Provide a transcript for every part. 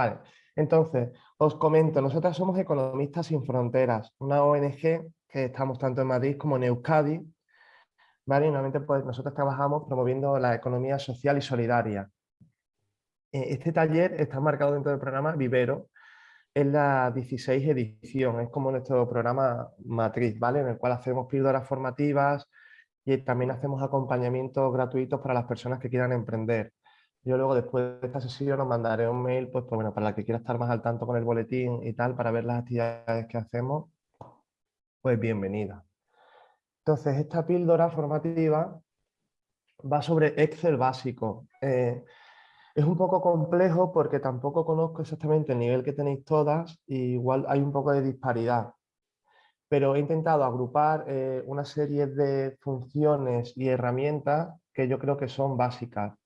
Vale, entonces, os comento, nosotros somos Economistas Sin Fronteras, una ONG que estamos tanto en Madrid como en Euskadi, ¿vale? Y normalmente pues, nosotros trabajamos promoviendo la economía social y solidaria. E, este taller está marcado dentro del programa Vivero, es la 16 edición, es como nuestro programa matriz, ¿vale? En el cual hacemos píldoras formativas y también hacemos acompañamientos gratuitos para las personas que quieran emprender. Yo luego después de esta sesión os mandaré un mail, pues, pues bueno, para la que quiera estar más al tanto con el boletín y tal, para ver las actividades que hacemos, pues bienvenida. Entonces, esta píldora formativa va sobre Excel básico. Eh, es un poco complejo porque tampoco conozco exactamente el nivel que tenéis todas y igual hay un poco de disparidad. Pero he intentado agrupar eh, una serie de funciones y herramientas que yo creo que son básicas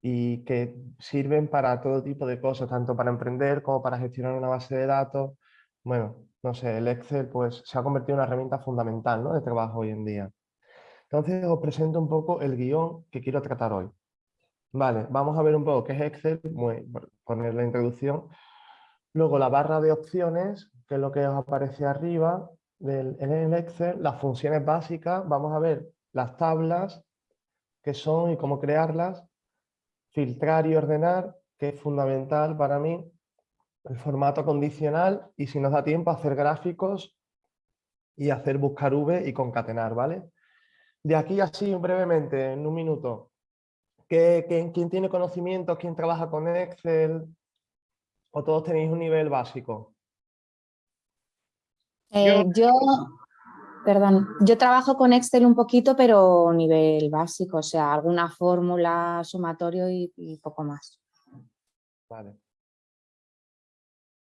y que sirven para todo tipo de cosas, tanto para emprender como para gestionar una base de datos. Bueno, no sé, el Excel pues, se ha convertido en una herramienta fundamental de trabajo hoy en día. Entonces os presento un poco el guion que quiero tratar hoy. Vale, vamos a ver un poco qué es Excel, a poner la introducción. Luego la barra de opciones, que es lo que os aparece arriba en el Excel, las funciones básicas, vamos a ver las tablas, qué son y cómo crearlas, filtrar y ordenar, que es fundamental para mí, el formato condicional y si nos da tiempo hacer gráficos y hacer buscar V y concatenar, ¿vale? De aquí así brevemente, en un minuto, ¿quién, quién tiene conocimientos? ¿Quién trabaja con Excel? ¿O todos tenéis un nivel básico? Eh, yo, Perdón, yo trabajo con Excel un poquito, pero nivel básico, o sea, alguna fórmula, sumatorio y, poco más. Vale.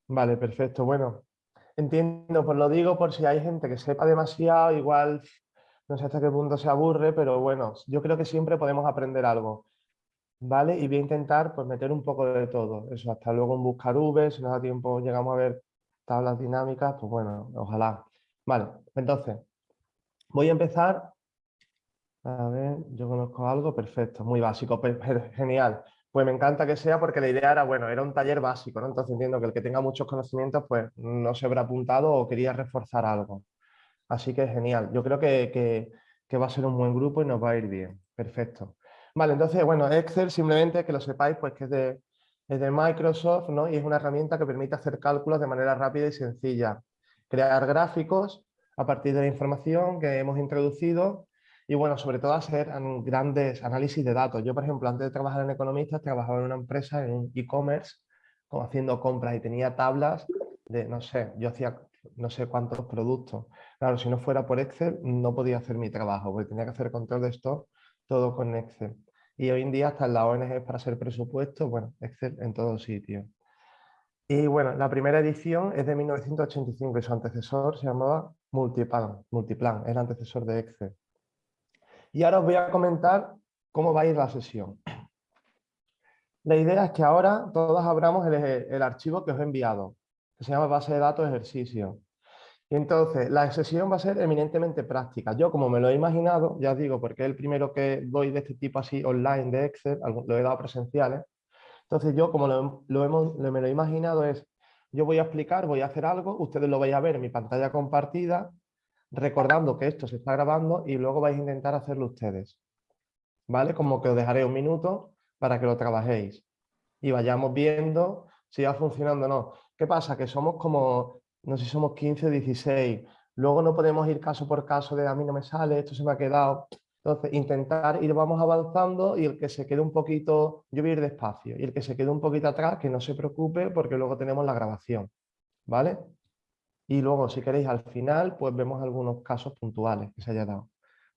Vale, perfecto. Bueno, entiendo, pues lo digo por si hay gente que sepa demasiado, igual no sé hasta qué punto se aburre, pero bueno, yo creo que siempre podemos aprender algo. ¿Vale? Y voy a intentar pues, meter un poco de todo. Eso, hasta luego en buscar V, si nos da tiempo llegamos a ver tablas dinámicas, pues bueno, ojalá. Vale, entonces, voy a empezar. A ver, yo conozco algo, perfecto, muy básico, genial. Pues me encanta que sea porque la idea era, bueno, era un taller básico, ¿no? Entonces entiendo que el que tenga muchos conocimientos, pues no se habrá apuntado o quería reforzar algo. Así que genial, yo creo que, que va a ser un buen grupo y nos va a ir bien. Perfecto. Vale, entonces, bueno, Excel simplemente que lo sepáis, pues que es de, es de Microsoft, ¿no? Y es una herramienta que permite hacer cálculos de manera rápida y sencilla crear gráficos a partir de la información que hemos introducido y bueno, sobre todo hacer grandes análisis de datos. Yo, por ejemplo, antes de trabajar en Economistas, trabajaba en una empresa, en un e-commerce, haciendo compras y tenía tablas de, no sé, yo hacía no sé cuántos productos. Claro, si no fuera por Excel, no podía hacer mi trabajo, porque tenía que hacer control de esto todo con Excel. Y hoy en día, hasta en la ONG para hacer presupuesto, bueno, Excel en todos sitios. Y bueno, la primera edición es de 1985 y su antecesor se llamaba Multiplan, Multiplan, el antecesor de Excel. Y ahora os voy a comentar cómo va a ir la sesión. La idea es que ahora todos abramos el, archivo que os he enviado, que se llama base de datos ejercicio. Y entonces, la sesión va a ser eminentemente práctica. Yo, como me lo he imaginado, ya os digo, porque es el primero que doy de este tipo así online de Excel, lo he dado presenciales, entonces yo, como lo, hemos, me lo he imaginado, es, yo voy a explicar, voy a hacer algo, ustedes lo vais a ver en mi pantalla compartida, recordando que esto se está grabando y luego vais a intentar hacerlo ustedes. ¿Vale? Como que os dejaré un minuto para que lo trabajéis y vayamos viendo si va funcionando o no. ¿Qué pasa? Que somos como, no sé si somos 15 o 16, luego no podemos ir caso por caso de a mí no me sale, esto se me ha quedado, entonces, intentar ir vamos avanzando y el que se quede un poquito, yo voy a ir despacio, y el que se quede un poquito atrás, que no se preocupe porque luego tenemos la grabación, ¿vale? Y luego, si queréis, al final, pues vemos algunos casos puntuales que se haya dado.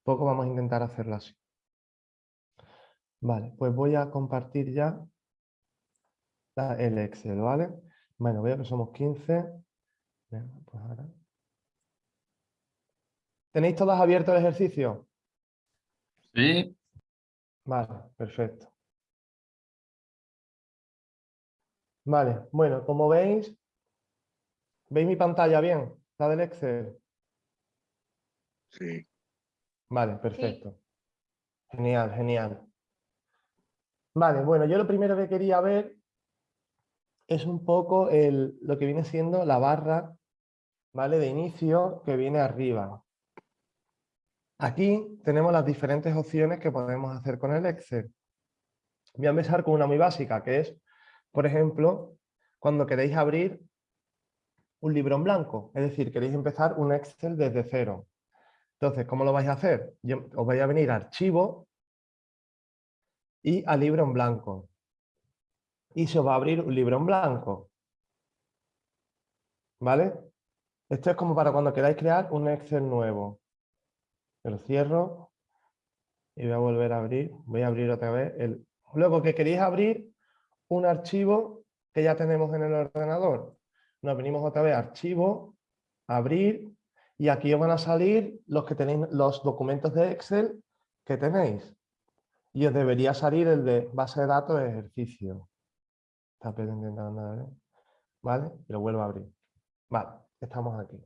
Poco vamos a intentar hacerlo así. Vale, pues voy a compartir ya el Excel, ¿vale? Bueno, veo que somos 15. Pues ¿Tenéis todas abierto el ejercicio? Sí. Vale, perfecto. Vale, bueno, como veis, ¿veis mi pantalla bien? ¿La del Excel? Sí. Vale, perfecto. Genial, genial. Vale, bueno, yo lo primero que quería ver es un poco el, lo que viene siendo la barra ¿vale? de inicio que viene arriba. Aquí tenemos las diferentes opciones que podemos hacer con el Excel. Voy a empezar con una muy básica, que es, por ejemplo, cuando queréis abrir un libro en blanco, es decir, queréis empezar un Excel desde cero. Entonces, ¿cómo lo vais a hacer? os vais a venir a Archivo y a Libro en blanco. Y se os va a abrir un libro en blanco. ¿Vale? Esto es como para cuando queráis crear un Excel nuevo. Lo cierro y voy a volver a abrir. Voy a abrir otra vez el... Luego que queréis abrir un archivo que ya tenemos en el ordenador. Nos venimos otra vez a Archivo, Abrir, y aquí os van a salir los, que tenéis, los documentos de Excel que tenéis. Y os debería salir el de base de datos de ejercicio. Está intentando ¿Vale? Y lo vuelvo a abrir. Vale, estamos aquí.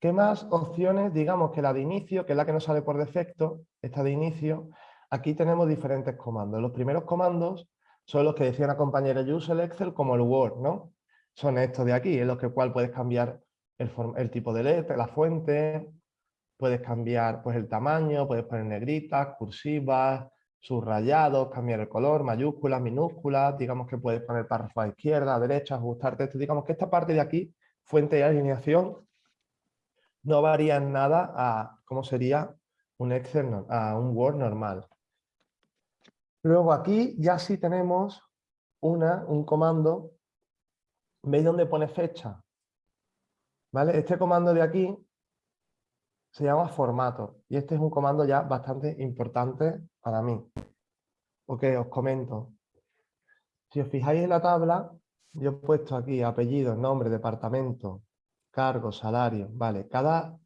¿Qué más opciones? Digamos que la de inicio, que es la que nos sale por defecto, esta de inicio, aquí tenemos diferentes comandos. Los primeros comandos son los que decía una compañera, uso el Excel como el Word, ¿no? Son estos de aquí, en los que cual puedes cambiar el, tipo de letra, la fuente, puedes cambiar pues, el tamaño, puedes poner negritas, cursivas, subrayados, cambiar el color, mayúsculas, minúsculas, digamos que puedes poner párrafo a izquierda, a derecha, ajustarte esto, digamos que esta parte de aquí, fuente y alineación, no varía nada a cómo sería un Excel, a un Word normal. Luego aquí ya sí tenemos una, un comando, ¿veis dónde pone fecha? ¿Vale? Este comando de aquí se llama formato y este es un comando ya bastante importante para mí. Ok, os comento. Si os fijáis en la tabla, yo he puesto aquí apellido, nombre, departamento, cargo, salario. Vale, cada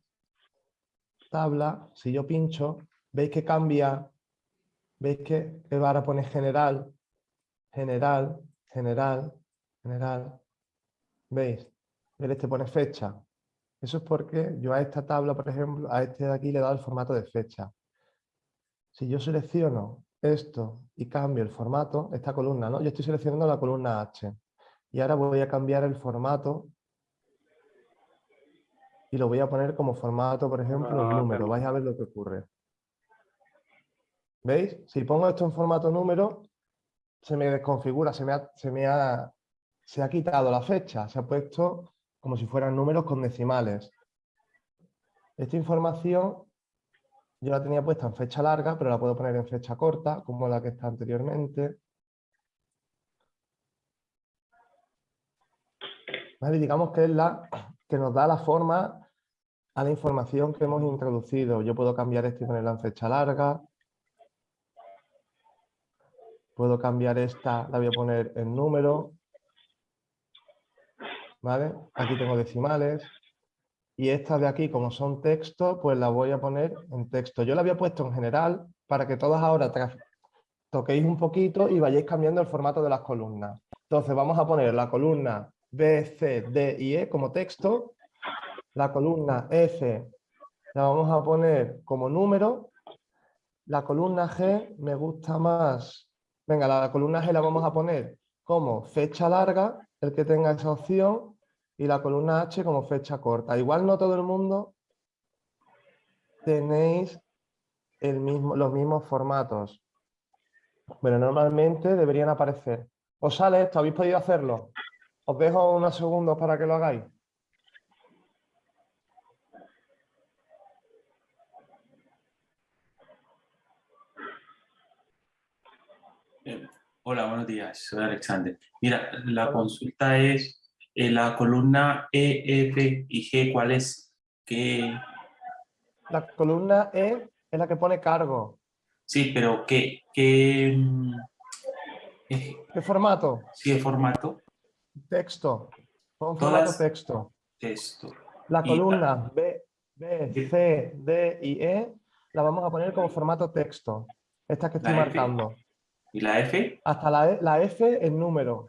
tabla, si yo pincho, veis que cambia, veis que, ahora pone general, general, general, general. ¿Veis? El este pone fecha. Eso es porque yo a esta tabla, por ejemplo, a este de aquí le he dado el formato de fecha. Si yo selecciono esto y cambio el formato, esta columna, ¿no? Yo estoy seleccionando la columna H. Y ahora voy a cambiar el formato y lo voy a poner como formato, por ejemplo, Ah, número. Vais a ver lo que ocurre. ¿Veis? Si pongo esto en formato número, se me desconfigura, se me ha, se me ha, se ha quitado la fecha, se ha puesto como si fueran números con decimales. Esta información yo la tenía puesta en fecha larga, pero la puedo poner en fecha corta, como la que está anteriormente. ¿Vale? Digamos que es la que nos da la forma a la información que hemos introducido. Yo puedo cambiar esto y ponerla en fecha larga. Puedo cambiar esta, la voy a poner en número. ¿Vale? Aquí tengo decimales. Y estas de aquí, como son texto, pues las voy a poner en texto. Yo la había puesto en general para que todas ahora toquéis un poquito y vayáis cambiando el formato de las columnas. Entonces vamos a poner la columna B, C, D y E como texto. La columna F la vamos a poner como número. La columna G me gusta más. Venga, la columna G la vamos a poner como fecha larga, el que tenga esa opción, y la columna H como fecha corta. Igual no todo el mundo tenéis el mismo, los mismos formatos. Pero normalmente deberían aparecer. ¿Os sale esto? ¿Habéis podido hacerlo? Os dejo unos segundos para que lo hagáis. Eh, hola, buenos días, soy Alexander. Mira, la consulta es en la columna E, F y G, ¿cuál es? ¿Qué? La columna E es la que pone cargo. Sí, pero ¿qué? ¿Qué, mm, eh, ¿Qué formato? sí, el formato? Texto. Pon formato texto. Texto. La Y- columna B, B, C, D y E la vamos a poner como formato texto. Esta que estoy F. ¿Y la F? Hasta la, E- la F en número.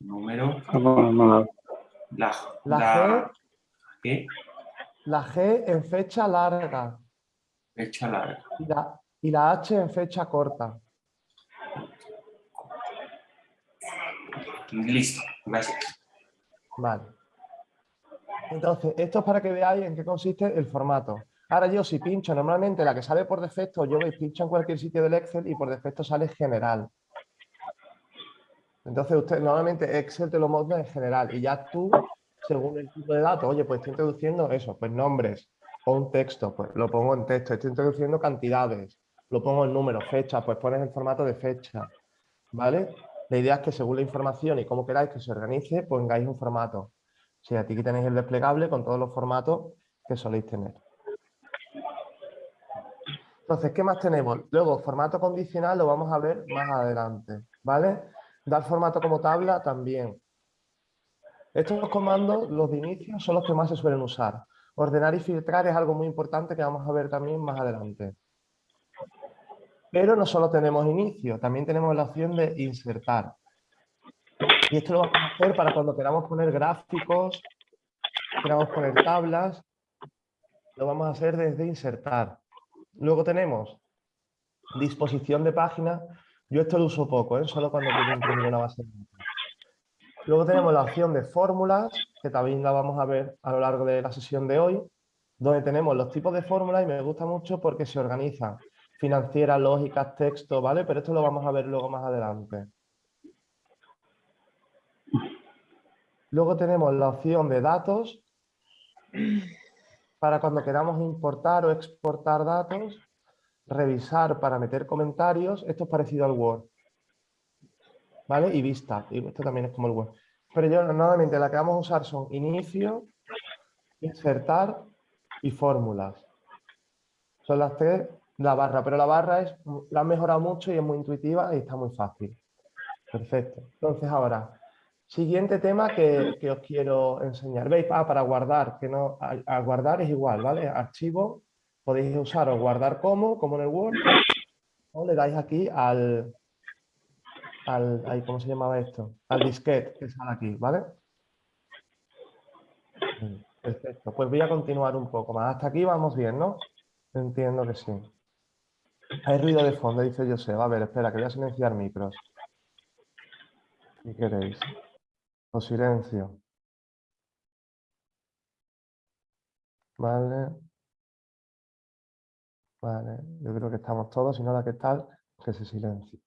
Número. La, La la G, La G en fecha larga. fecha larga. Y la, y la H en fecha corta. listo, gracias. Vale. Entonces, esto es para que veáis en qué consiste el formato. Ahora yo si pincho, normalmente la que sale por defecto, yo veis, pincho en cualquier sitio del Excel y por defecto sale general. Entonces, usted normalmente Excel te lo monta en general y ya tú, según el tipo de datos, oye, pues estoy introduciendo eso, pues nombres o un texto, pues lo pongo en texto, estoy introduciendo cantidades, lo pongo en números, fechas, pues pones el formato de fecha, ¿vale? La idea es que según la información y cómo queráis que se organice, pongáis un formato. Si aquí tenéis el desplegable con todos los formatos que soléis tener. Entonces, ¿qué más tenemos? Luego, formato condicional lo vamos a ver más adelante, ¿vale? Dar formato como tabla también. Estos comandos, los de inicio, son los que más se suelen usar. Ordenar y filtrar es algo muy importante que vamos a ver también más adelante. Pero no solo tenemos inicio, también tenemos la opción de insertar. Y esto lo vamos a hacer para cuando queramos poner gráficos, queramos poner tablas, lo vamos a hacer desde insertar. Luego tenemos disposición de página. Yo esto lo uso poco, ¿eh? solo cuando quiero imprimir una base de datos. Luego tenemos la opción de fórmulas, que también la vamos a ver a lo largo de la sesión de hoy, donde tenemos los tipos de fórmulas y me gusta mucho porque se organizan financieras, lógicas, texto, ¿vale? Pero esto lo vamos a ver luego más adelante. Luego tenemos la opción de datos, para cuando queramos importar o exportar datos, revisar para meter comentarios, esto es parecido al Word. ¿Vale? Y vista, y esto también es como el Word. Pero yo normalmente la que vamos a usar son inicio, insertar y fórmulas. Son las tres, la barra, pero la barra es, la han mejorado mucho y es muy intuitiva y está muy fácil. Perfecto. Entonces ahora, Siguiente tema que, os quiero enseñar. ¿Veis? Ah, para guardar, que no, a, guardar es igual, ¿vale? Archivo, podéis usar o guardar como, como en el Word, o le dais aquí al, al ¿cómo se llamaba esto? Al disquete que sale aquí, ¿vale? Perfecto, pues voy a continuar un poco más. Hasta aquí vamos bien, ¿no? Entiendo que sí. Hay ruido de fondo, dice José. A ver, espera, que voy a silenciar micros. ¿Qué queréis? O silencio. Vale. Vale, yo creo que estamos todos, si no la que tal, que se silencie.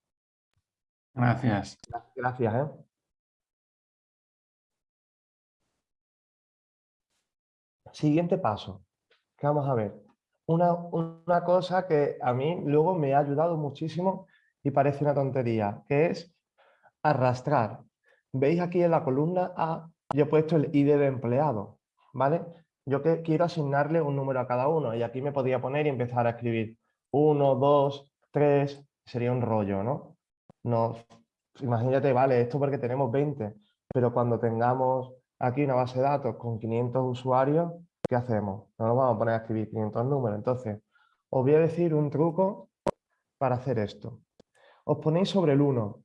Gracias. Gracias, ¿eh? Siguiente paso, vamos a ver. Una, una cosa que a mí luego me ha ayudado muchísimo y parece una tontería, que es arrastrar Veis aquí en la columna A, yo he puesto el ID de empleado, ¿vale? Yo que quiero asignarle un número a cada uno y aquí me podía poner y empezar a escribir 1, 2, 3, sería un rollo, ¿no? no imagínate, vale, esto porque tenemos 20, pero cuando tengamos aquí una base de datos con 500 usuarios, ¿qué hacemos? No nos vamos a poner a escribir 500 números. Entonces, os voy a decir un truco para hacer esto. Os ponéis sobre el 1.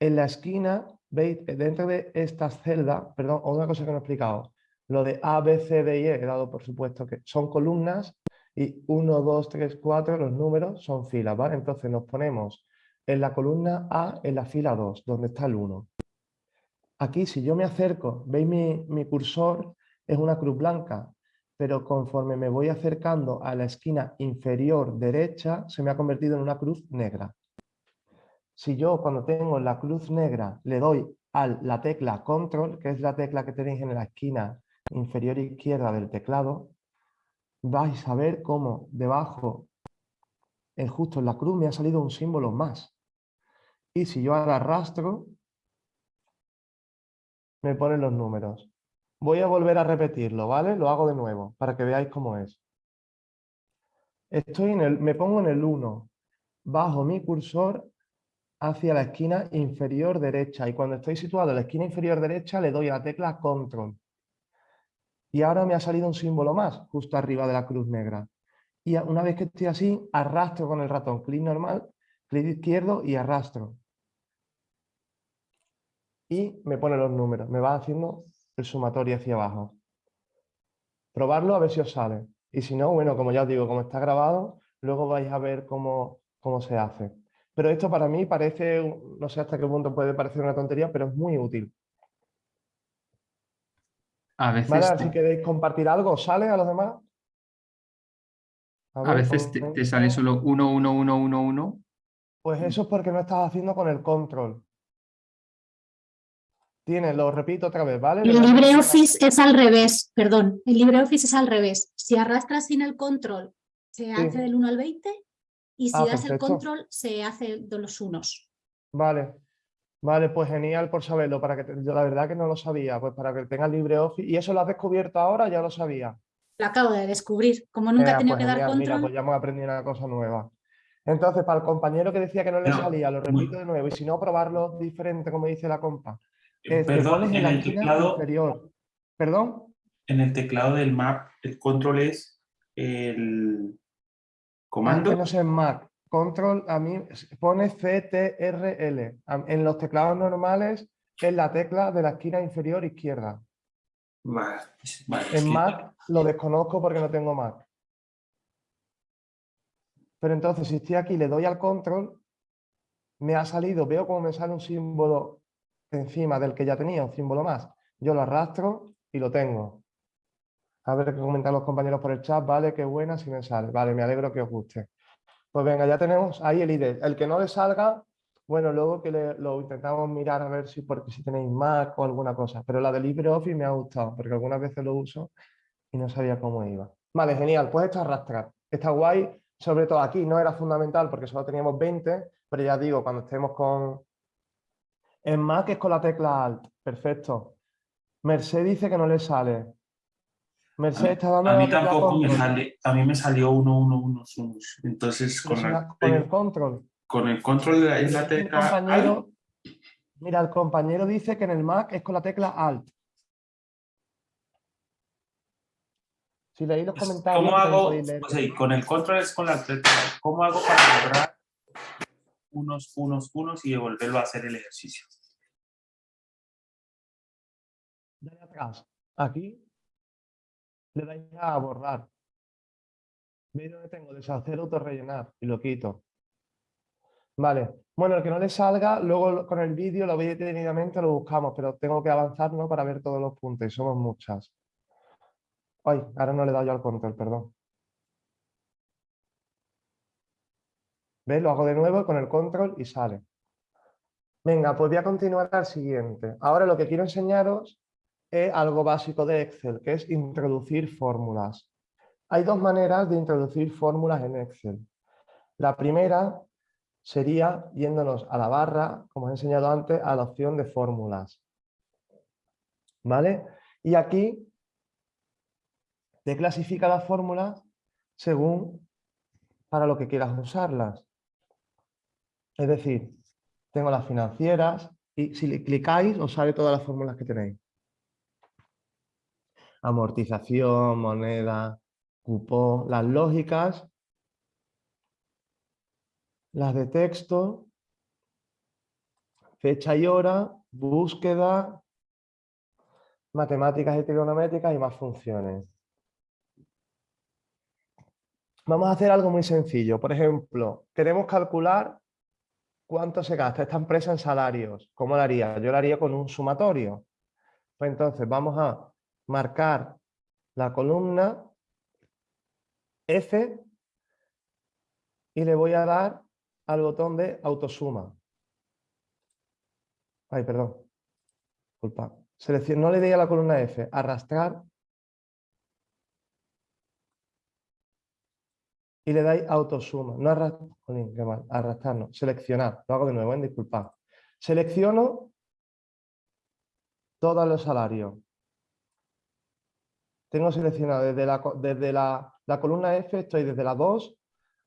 En la esquina veis, dentro de estas celdas, perdón, una cosa que no he explicado, lo de A, B, C, D y E, he dado por supuesto que son columnas y 1, 2, 3, 4, los números son filas, ¿vale? Entonces nos ponemos en la columna A, en la fila 2, donde está el 1. Aquí, si yo me acerco, veis mi cursor, es una cruz blanca, pero conforme me voy acercando a la esquina inferior derecha, se me ha convertido en una cruz negra. Si yo cuando tengo la cruz negra le doy a la tecla control, que es la tecla que tenéis en la esquina inferior izquierda del teclado, vais a ver cómo debajo, en justo en la cruz, me ha salido un símbolo más. Y si yo ahora arrastro, me ponen los números. Voy a volver a repetirlo, ¿vale? Lo hago de nuevo, para que veáis cómo es. Estoy en el, me pongo en el 1, bajo mi cursor hacia la esquina inferior derecha y cuando estoy situado en la esquina inferior derecha le doy a la tecla control. Y ahora me ha salido un símbolo más justo arriba de la cruz negra. Y una vez que estoy así, arrastro con el ratón, clic normal, clic izquierdo y arrastro. Y me pone los números, me va haciendo el sumatorio hacia abajo. Probarlo a ver si os sale. Y si no, bueno, como ya os digo, como está grabado, luego vais a ver cómo, cómo se hace. Pero esto para mí parece, no sé hasta qué punto puede parecer una tontería, pero es muy útil. A veces, si queréis compartir algo, ¿os ¿sale a los demás? a ver, veces te, sale solo 1, 1, 1, 1, 1. Pues eso es porque no estás haciendo con el control. Tienes, lo repito otra vez, ¿vale? Le El LibreOffice es al revés, perdón, el LibreOffice es al revés. Si arrastras sin el control, se hace del 1 al 20 y si Ah, das el control, se hace de los unos. Vale, vale, pues genial por saberlo, para que te- yo la verdad que no lo sabía, pues para que tengas LibreOffice. ¿Y eso lo has descubierto ahora? Ya lo sabía. Lo acabo de descubrir. Como nunca he Venga, tenido pues que dar genial, Mira, control, pues ya hemos aprendido una cosa nueva. Entonces, para el compañero que decía que no le No, salía, lo repito de nuevo, y si no, probarlo diferente, como dice la compa. Perdón, en el teclado, inferior. ¿Perdón? en el teclado del map, el control es el comando. que no sé en Mac. Control, a mí pone CTRL. En los teclados normales es la tecla de la esquina inferior izquierda. Vale, vale, es En Mac lo desconozco porque no tengo Mac. Pero entonces, si estoy aquí y le doy al control, me ha salido, veo como me sale un símbolo encima del que ya tenía, un símbolo más. Yo lo arrastro y lo tengo. A ver qué comentan los compañeros por el chat. Vale, qué buena, si me sale. Vale, me alegro que os guste. Pues venga, ya tenemos ahí el ID. El que no le salga, bueno, luego que lo intentamos mirar a ver si, porque si tenéis Mac o alguna cosa. Pero la de LibreOffice me ha gustado, porque algunas veces lo uso y no sabía cómo iba. Vale, genial. Pues esto arrastrar. Está guay. Sobre todo aquí no era fundamental porque solo teníamos 20, pero ya digo, cuando estemos con... En Mac es con la tecla Alt. Perfecto. Merced dice que no le sale. Merced está dando A mí tampoco me sale, a mí me salió 1, 1, 1, Entonces, Pero con, la- el control. con el control de la, es la tecla compañero, mira, el compañero dice que en el Mac es con la tecla Alt. Si leéis los Pues, comentarios, ¿Cómo hago? con el control es con la tecla. ¿Cómo hago para borrar unos, unos, unos y devolverlo a hacer el ejercicio? Dale atrás. Aquí le dais a borrar. ¿Veis dónde tengo? Deshacer, autorrellenar y lo quito. Vale. Bueno, el que no le salga, luego con el vídeo lo veis detenidamente, lo buscamos, pero tengo que avanzar ¿no? para ver todos los puntos y somos muchas. Ay, ahora no le he dado yo al control, perdón. ¿Ves? Lo hago de nuevo con el control y sale. Venga, pues voy a continuar al siguiente. Ahora lo que quiero enseñaros es algo básico de Excel, que es introducir fórmulas. Hay dos maneras de introducir fórmulas en Excel. La primera sería yéndonos a la barra, como os he enseñado antes, a la opción de fórmulas. ¿Vale? Y aquí te clasifica las fórmulas según para lo que quieras usarlas. Es decir, tengo las financieras y si le clicáis os sale todas las fórmulas que tenéis. Amortización, moneda, cupón, las lógicas, las de texto, fecha y hora, búsqueda, matemáticas y trigonométricas y más funciones. Vamos a hacer algo muy sencillo. Por ejemplo, queremos calcular cuánto se gasta esta empresa en salarios. ¿Cómo lo haría? Yo lo haría con un sumatorio. Pues entonces vamos a marcar la columna F y le voy a dar al botón de autosuma. Ay, perdón. Disculpa. No le doy a la columna F, arrastrar y le dais autosuma. No arrastrar, arrastrar no, seleccionar. Lo hago de nuevo, ¿eh? disculpad. Selecciono todos los salarios. Tengo seleccionado desde, la, desde la, la columna F, estoy desde la 2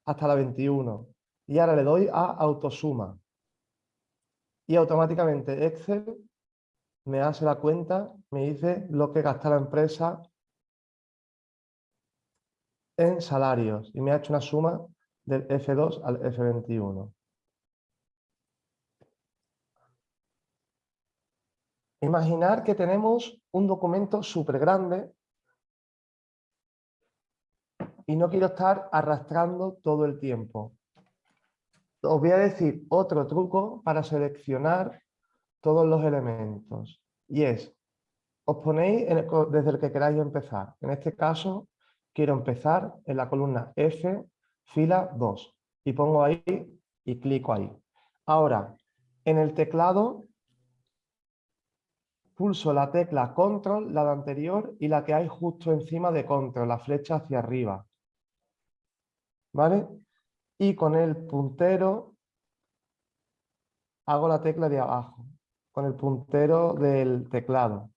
hasta la 21. Y ahora le doy a autosuma. Y automáticamente Excel me hace la cuenta, me dice lo que gasta la empresa en salarios y me ha hecho una suma del F2 al F21. Imaginar que tenemos un documento súper grande y no quiero estar arrastrando todo el tiempo. os voy a decir otro truco para seleccionar todos los elementos. Y es, os ponéis desde el que queráis empezar. En este caso, quiero empezar en la columna F, fila 2. Y pongo ahí y clico ahí. Ahora, en el teclado, pulso la tecla Control, la de anterior, y la que hay justo encima de Control, la flecha hacia arriba. ¿Vale? Y con el puntero hago la tecla de abajo, con el puntero del teclado.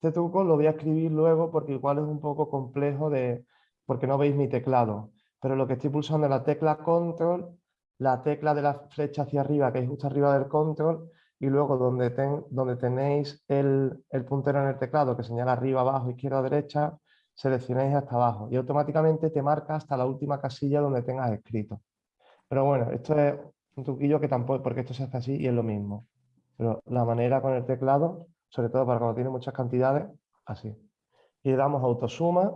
Este truco lo voy a escribir luego porque igual es un poco complejo de, porque no veis mi teclado. Pero lo que estoy pulsando es la tecla Control, la tecla de la flecha hacia arriba, que es justo arriba del Control, y luego donde, ten- donde tenéis el, el puntero en el teclado que señala arriba, abajo, izquierda, derecha, seleccionáis hasta abajo y automáticamente te marca hasta la última casilla donde tengas escrito. Pero bueno, esto es un truquillo que tampoco, porque esto se hace así y es lo mismo. Pero la manera con el teclado, sobre todo para cuando tiene muchas cantidades, así. Y le damos autosuma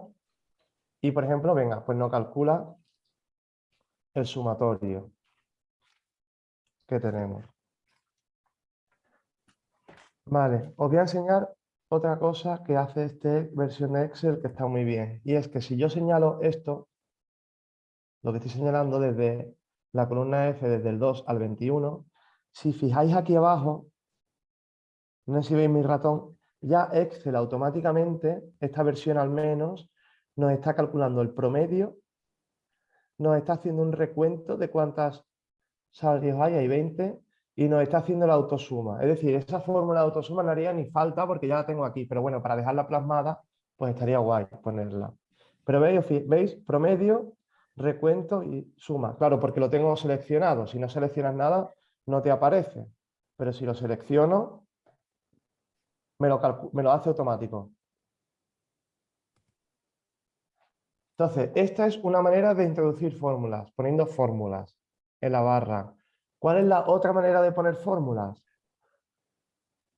y por ejemplo, venga, pues no calcula el sumatorio que tenemos. Vale, os voy a enseñar otra cosa que hace esta versión de Excel que está muy bien. Y es que si yo señalo esto, lo que estoy señalando desde la columna F, desde el 2 al 21, si fijáis aquí abajo, no sé si veis mi ratón, ya Excel automáticamente, esta versión al menos, nos está calculando el promedio, nos está haciendo un recuento de cuántas salarios hay, hay 20, y nos está haciendo la autosuma. Es decir, esa fórmula de autosuma no haría ni falta porque ya la tengo aquí, pero bueno, para dejarla plasmada, pues estaría guay ponerla. Pero veis, veis, promedio, recuento y suma. Claro, porque lo tengo seleccionado. Si no seleccionas nada, no te aparece. Pero si lo selecciono, me lo, me lo hace automático. Entonces, esta es una manera de introducir fórmulas, poniendo fórmulas en la barra. ¿Cuál es la otra manera de poner fórmulas?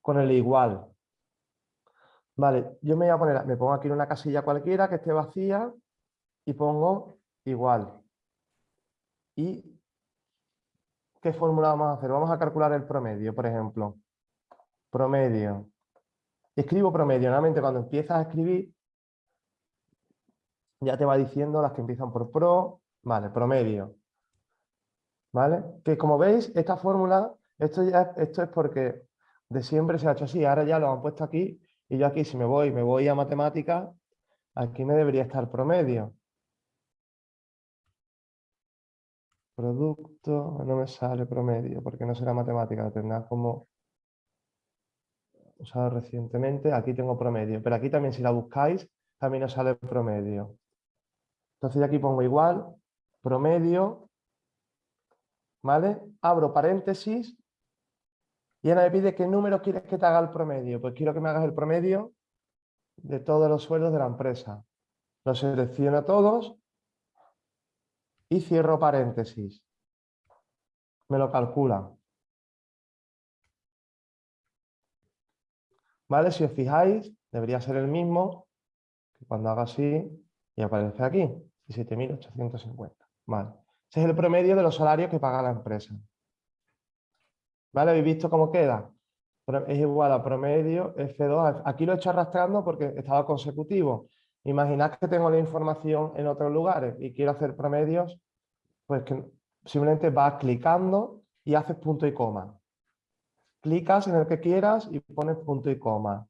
Con el igual. Vale, yo me voy a poner, me pongo aquí en una casilla cualquiera que esté vacía y pongo igual. ¿Y qué fórmula vamos a hacer? Vamos a calcular el promedio, por ejemplo. Promedio. Escribo promedio. Normalmente cuando empiezas a escribir, ya te va diciendo las que empiezan por pro. Vale, promedio. ¿Vale? Que como veis, esta fórmula, esto, ya, esto es porque de siempre se ha hecho así, ahora ya lo han puesto aquí, y yo aquí si me voy, me voy a matemáticas, aquí me debería estar promedio. Producto, no me sale promedio, porque no será matemática, tendrá como usado recientemente, aquí tengo promedio, pero aquí también si la buscáis, también os sale promedio. Entonces aquí pongo igual, promedio, ¿vale? Abro paréntesis y ahora me pide qué número quieres que te haga el promedio. Pues quiero que me hagas el promedio de todos los sueldos de la empresa. Los selecciono todos y cierro paréntesis. Me lo calcula. ¿Vale? Si os fijáis, debería ser el mismo que cuando haga así y aparece aquí, 17.850. Vale. Ese es el promedio de los salarios que paga la empresa. ¿Vale? ¿Habéis visto cómo queda? Es igual a promedio F2. Aquí lo he hecho arrastrando porque estaba consecutivo. Imaginad que tengo la información en otros lugares y quiero hacer promedios, pues simplemente vas clicando y haces punto y coma. Clicas en el que quieras y pones punto y coma.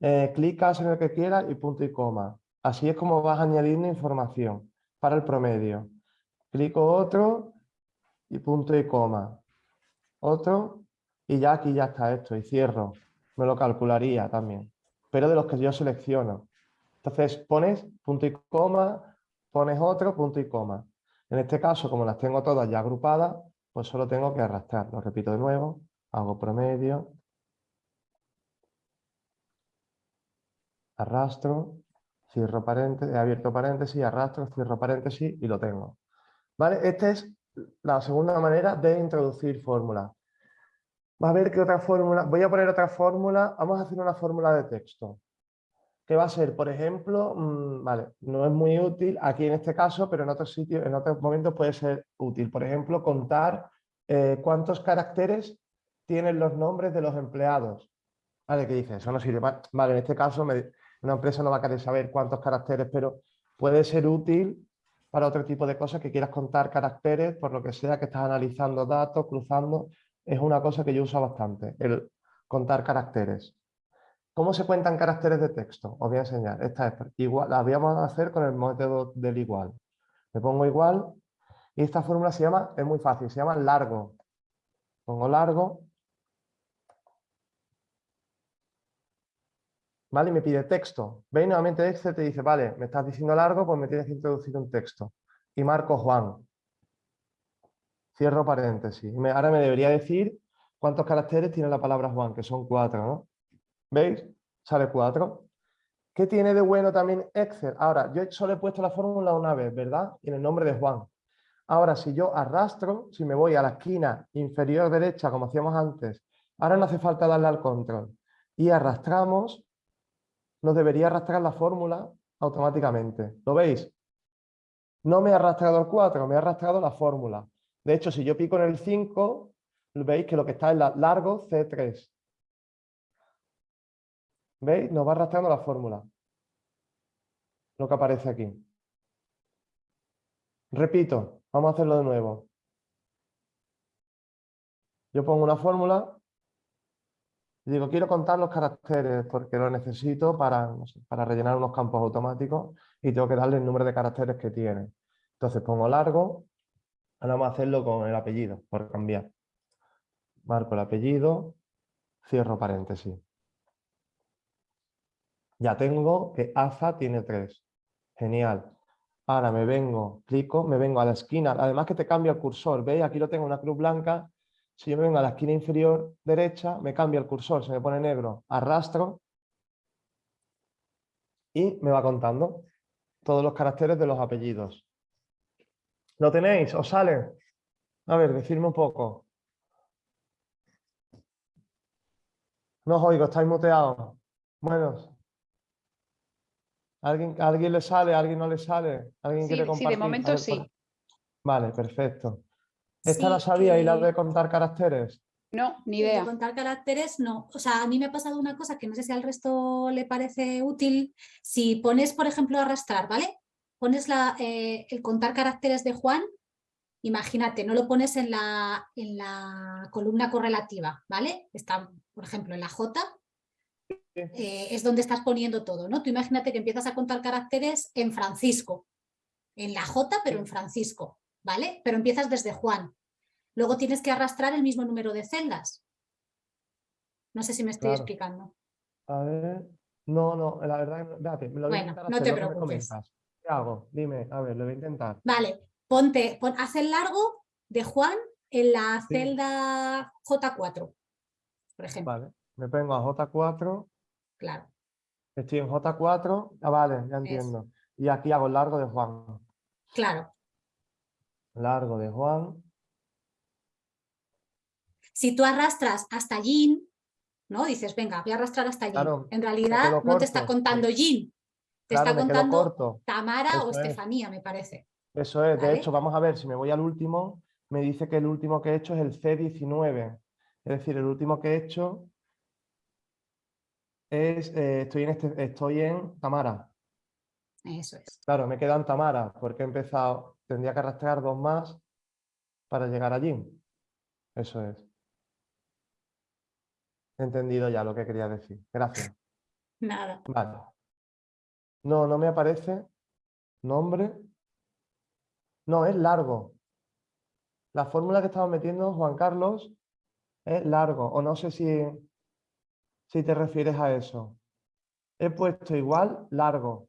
Eh, clicas en el que quieras y punto y coma. Así es como vas añadiendo información para el promedio. Clico otro y punto y coma. Otro y ya aquí ya está esto y cierro. Me lo calcularía también, pero de los que yo selecciono. Entonces pones punto y coma, pones otro punto y coma. En este caso, como las tengo todas ya agrupadas, pues solo tengo que arrastrar. Lo repito de nuevo, hago promedio, arrastro, cierro paréntesis, he abierto paréntesis, arrastro, cierro paréntesis y lo tengo. ¿Vale? Esta es la segunda manera de introducir fórmulas. Va a ver qué otra fórmula. Voy a poner otra fórmula. Vamos a hacer una fórmula de texto. ¿Qué va a ser? Por ejemplo, mm, vale, no es muy útil aquí en este caso, pero en otros sitios, en otros momentos puede ser útil. Por ejemplo, contar eh, cuántos caracteres tienen los nombres de los empleados. Vale, ¿qué dice? Eso no sirve. Va- Vale, en este caso una empresa no va a querer saber cuántos caracteres, pero puede ser útil para otro tipo de cosas que quieras contar caracteres, por lo que sea que estás analizando datos, cruzando. Es una cosa que yo uso bastante, el contar caracteres. ¿Cómo se cuentan caracteres de texto? Os voy a enseñar. Esta es igual, la vamos a hacer con el método del igual. Me pongo igual y esta fórmula se llama, es muy fácil, se llama largo. Pongo largo. ¿Vale? Y me pide texto. ¿Veis? Nuevamente Excel te dice, vale, me estás diciendo largo, pues me tienes que introducir un texto. Y marco Juan. Cierro paréntesis. Ahora me debería decir cuántos caracteres tiene la palabra Juan, que son cuatro, ¿no? ¿Veis? Sale 4. ¿Qué tiene de bueno también Excel? Ahora, yo solo he puesto la fórmula una vez, ¿verdad? Y en el nombre de Juan. Ahora, si yo arrastro, si me voy a la esquina inferior derecha, como hacíamos antes, ahora no hace falta darle al control. Y arrastramos, nos debería arrastrar la fórmula automáticamente. ¿Lo veis? No me ha arrastrado el 4, me ha arrastrado la fórmula. De hecho, si yo pico en el 5, veis que lo que está es la largo C3. ¿Veis? Nos va arrastrando la fórmula. Lo que aparece aquí. Repito, vamos a hacerlo de nuevo. Yo pongo una fórmula digo, quiero contar los caracteres porque lo necesito para, para rellenar unos campos automáticos y tengo que darle el número de caracteres que tiene. Entonces pongo largo, ahora vamos a hacerlo con el apellido, por cambiar. Marco el apellido, cierro paréntesis. Ya tengo que AZA tiene 3. Genial. Ahora me vengo, clico, me vengo a la esquina. Además que te cambia el cursor. ¿Veis? Aquí lo tengo una cruz blanca. Si yo me vengo a la esquina inferior derecha, me cambia el cursor, se me pone negro. Arrastro y me va contando todos los caracteres de los apellidos. ¿Lo tenéis? ¿Os sale? A ver, decidme un poco. No os oigo, estáis muteados. Bueno, ¿Alguien, ¿A alguien le sale? ¿A alguien no le sale? ¿Alguien Sí, quiere sí, de compartir? Momento ver, sí. Vale, perfecto. ¿Esta la sabía y la de contar caracteres? No, ni El de idea. contar caracteres, no. O sea, a mí me ha pasado una cosa que no sé si al resto le parece útil. Si pones, por ejemplo, arrastrar, ¿vale? Pones la, eh, el contar caracteres de Juan, imagínate, no lo pones en la, en la columna correlativa, ¿vale? Está, por ejemplo, en la J, eh, es donde estás poniendo todo, ¿no? Tú imagínate que empiezas a contar caracteres en Francisco, en la J, pero en Francisco, ¿vale? Pero empiezas desde Juan. Luego tienes que arrastrar el mismo número de celdas. No sé si me estoy Claro. explicando. A ver. No, no, la verdad, espérate, me lo voy a Bueno, no hacer, te preocupes. ¿Qué hago? Dime, a ver, lo voy a intentar. Vale, ponte, pon, haz el largo de Juan en la Sí. celda J4, por ejemplo. Vale, me pongo a J4, Claro, estoy en J4, ah, vale, ya entiendo. Y aquí hago el largo de Juan. claro. Largo de Juan. Si tú arrastras hasta Jin, ¿no? Dices, venga, voy a arrastrar hasta. Claro, en realidad no te está contando Jin, te Claro, está contando. Tamara o es. Estefanía, me parece. Eso es, de hecho, vamos a ver, si me voy al último, me dice que el último que he hecho es el C19. Es decir, el último que he hecho es, eh, estoy, en este, estoy en Tamara. Eso es. Claro, me quedan Tamara, porque he empezado, tendría que arrastrar dos más para llegar allí. Eso es. He entendido ya lo que quería decir. Gracias. Nada. Vale. No, no me aparece nombre. No, es largo. La fórmula que estamos metiendo, Juan Carlos, es largo. O no sé si, si te refieres a eso. He puesto igual largo.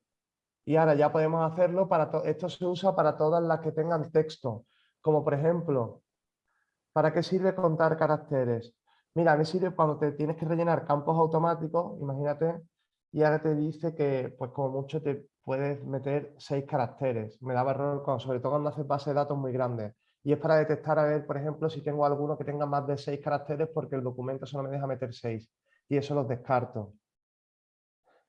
Y ahora ya podemos hacerlo para... to- Esto se usa para todas las que tengan texto. Como por ejemplo, ¿para qué sirve contar caracteres? Mira, me sirve cuando te tienes que rellenar campos automáticos, imagínate, y ahora te dice que, pues como mucho, te puedes meter seis caracteres. Me daba error, sobre todo cuando haces base de datos muy grandes. Y es para detectar, a ver, por ejemplo, si tengo alguno que tenga más de seis caracteres porque el documento solo me deja meter seis. Y eso los descarto.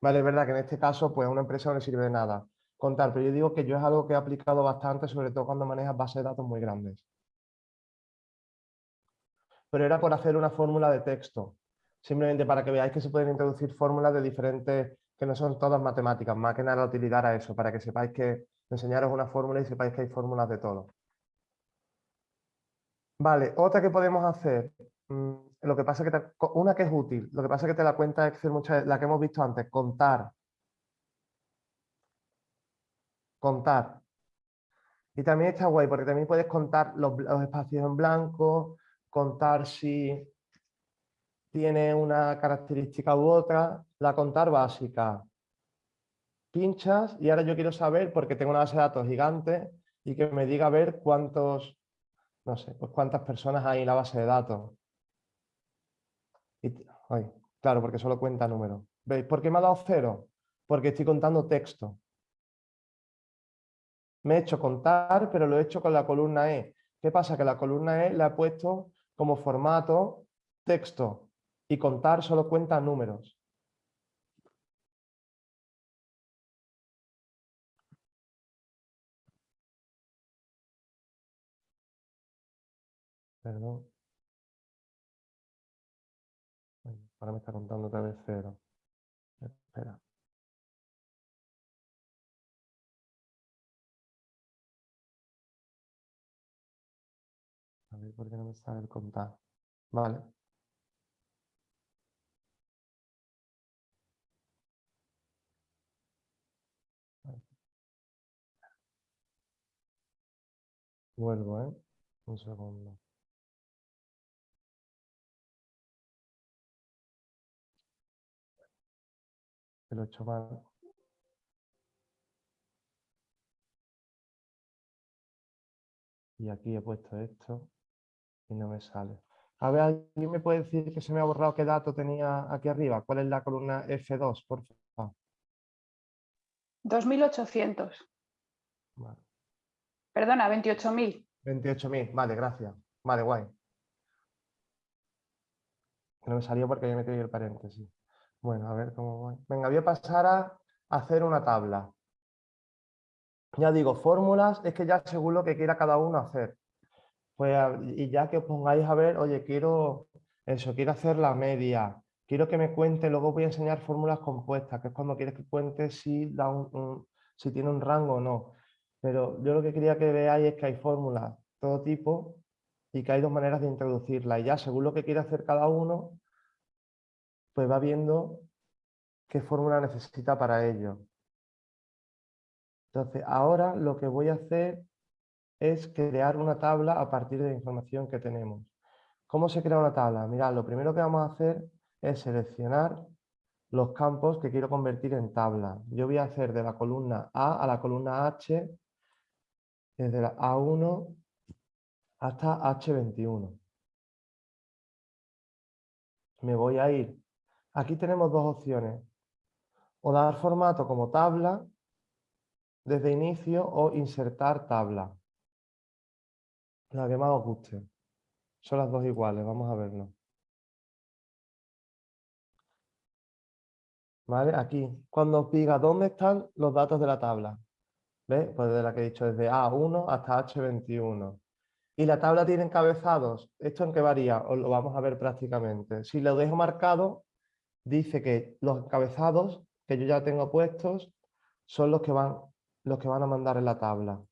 Vale, es verdad que en este caso, pues a una empresa no le sirve de nada contar, pero yo digo que yo es algo que he aplicado bastante, sobre todo cuando manejas bases de datos muy grandes. Pero era por hacer una fórmula de texto, simplemente para que veáis que se pueden introducir fórmulas de diferentes, que no son todas matemáticas, más que nada la utilidad a eso, para que sepáis que enseñaros una fórmula y sepáis que hay fórmulas de todo. Vale, otra que podemos hacer, mm, lo que pasa que una que es útil, lo que pasa que te la cuenta Excel muchas la que hemos visto antes, contar. Contar. Y también está guay, porque también puedes contar los, los espacios en blanco, contar si tiene una característica u otra, la contar básica. Pinchas y ahora yo quiero saber, porque tengo una base de datos gigante, y que me diga a ver cuántos, no sé, pues cuántas personas hay en la base de datos. Claro, porque solo cuenta números. ¿Veis? ¿Por qué me ha dado cero? Porque estoy contando texto. Me he hecho contar, pero lo he hecho con la columna E. ¿Qué pasa? Que la columna E la he puesto como formato texto y contar solo cuenta números. Perdón. Ahora me está contando otra vez cero. Espera. A ver por qué no me sale el contar. Vale. Vuelvo, ¿eh? Un segundo. Lo he hecho mal. Y aquí he puesto esto y no me sale. A ver, ¿alguien me puede decir que se me ha borrado qué dato tenía aquí arriba? ¿Cuál es la columna F2, por favor? 2.800. Perdona, 28.000. 28.000, vale, gracias. Vale, guay. No me salió porque había metido el paréntesis. Bueno, a ver cómo voy. Venga, voy a pasar a hacer una tabla. Ya digo, fórmulas es que ya según lo que quiera cada uno hacer. Pues, y ya que os pongáis a ver, oye, quiero eso, quiero hacer la media, quiero que me cuente, luego voy a enseñar fórmulas compuestas, que es cuando quieres que cuente si, da si tiene un rango o no. Pero yo lo que quería que veáis es que hay fórmulas todo tipo y que hay dos maneras de introducirla. Y ya según lo que quiere hacer cada uno, pues va viendo qué fórmula necesita para ello. Entonces, ahora lo que voy a hacer es crear una tabla a partir de la información que tenemos. ¿Cómo se crea una tabla? Mirad, lo primero que vamos a hacer es seleccionar los campos que quiero convertir en tabla. Yo voy a hacer de la columna A a la columna H, desde la A1 hasta H21. Me voy a ir. Aquí tenemos dos opciones. O dar formato como tabla desde inicio o insertar tabla. La que más os guste. Son las dos iguales, vamos a verlo. ¿Vale? Aquí, cuando os diga dónde están los datos de la tabla. ¿Ves? Pues de la que he dicho, desde A1 hasta H21. Y la tabla tiene encabezados. ¿Esto en qué varía? Os lo vamos a ver prácticamente. Si lo dejo marcado, dice que los encabezados que yo ya tengo puestos son los que van, los que van a mandar en la tabla.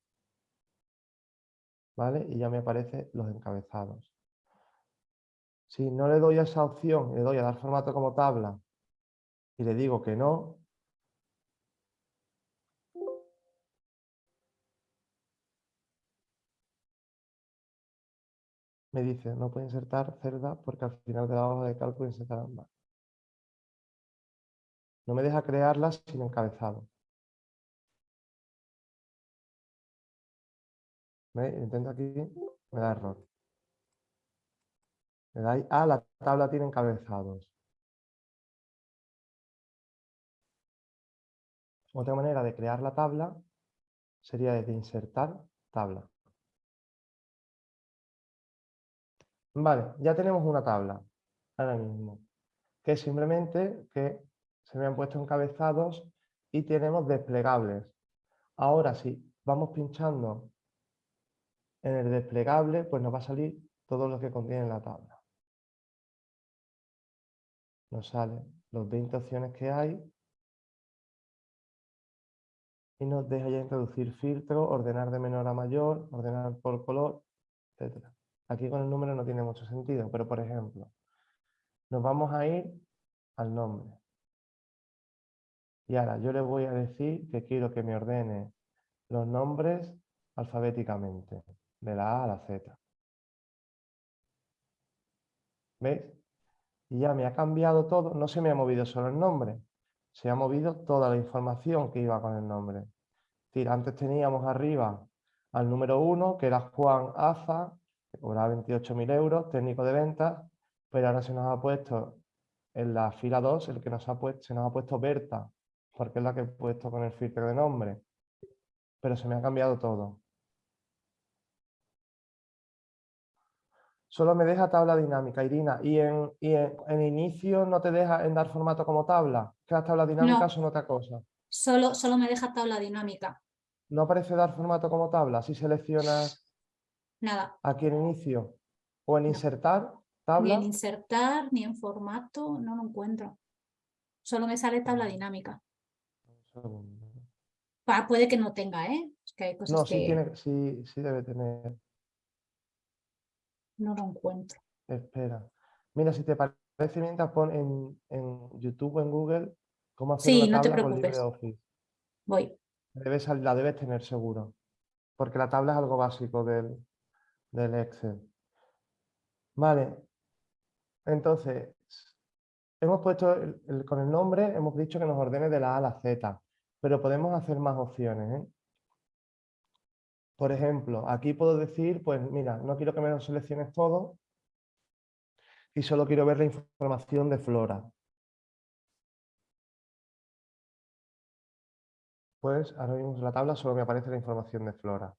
¿vale? Y ya me aparecen los encabezados. Si no le doy a esa opción, le doy a dar formato como tabla y le digo que no, me dice no puede insertar cerda porque al final de la hoja de cálculo insertar ambas. No me deja crearlas sin encabezado. Intento aquí, me da error. Le dais a la tabla tiene encabezados. Otra manera de crear la tabla sería de insertar tabla. Vale, ya tenemos una tabla ahora mismo, que simplemente que se me han puesto encabezados y tenemos desplegables. Ahora si vamos pinchando en el desplegable, pues nos va a salir todo lo que contiene la tabla. Nos salen los 20 opciones que hay y nos deja ya introducir filtro, ordenar de menor a mayor, ordenar por color, etc. Aquí con el número no tiene mucho sentido, pero por ejemplo, nos vamos a ir al nombre. Y ahora yo le voy a decir que quiero que me ordene los nombres alfabéticamente, de la A a la Z. ¿Veis? Y ya me ha cambiado todo, no se me ha movido solo el nombre, se ha movido toda la información que iba con el nombre. Decir, antes teníamos arriba al número 1, que era Juan Aza, que cobraba 28.000 euros, técnico de ventas, pero ahora se nos ha puesto en la fila 2, el que nos ha puesto, se nos ha puesto Berta, porque es la que he puesto con el filtro de nombre. Pero se me ha cambiado todo. Solo me deja tabla dinámica, Irina. ¿Y en, y en, en inicio no te deja en dar formato como tabla? Que las tablas dinámicas son otra cosa. Solo, solo me deja tabla dinámica. ¿No aparece dar formato como tabla? Si seleccionas Nada. aquí en inicio o en No. insertar, Ni tabla. en insertar, ni en formato, no lo encuentro. Solo me sale tabla dinámica. Un segundo. Puede que no tenga, ¿eh? Es que hay cosas No, que sí, tiene, sí, sí debe tener. no lo encuentro. Espera. Mira, si te parece mientras pon en, en YouTube o en Google cómo hacer Sí, una no te tabla con preocupes. LibreOffice. Voy. Debes, la debes tener seguro. Porque la tabla es algo básico del, del Excel. Vale. Entonces, hemos puesto el- el- con el nombre, hemos dicho que nos ordene de la A a la Z, pero podemos hacer más opciones. ¿eh? Por ejemplo, aquí puedo decir, pues mira, no quiero que me lo selecciones todo y solo quiero ver la información de flora. Pues ahora mismo la tabla solo me aparece la información de flora.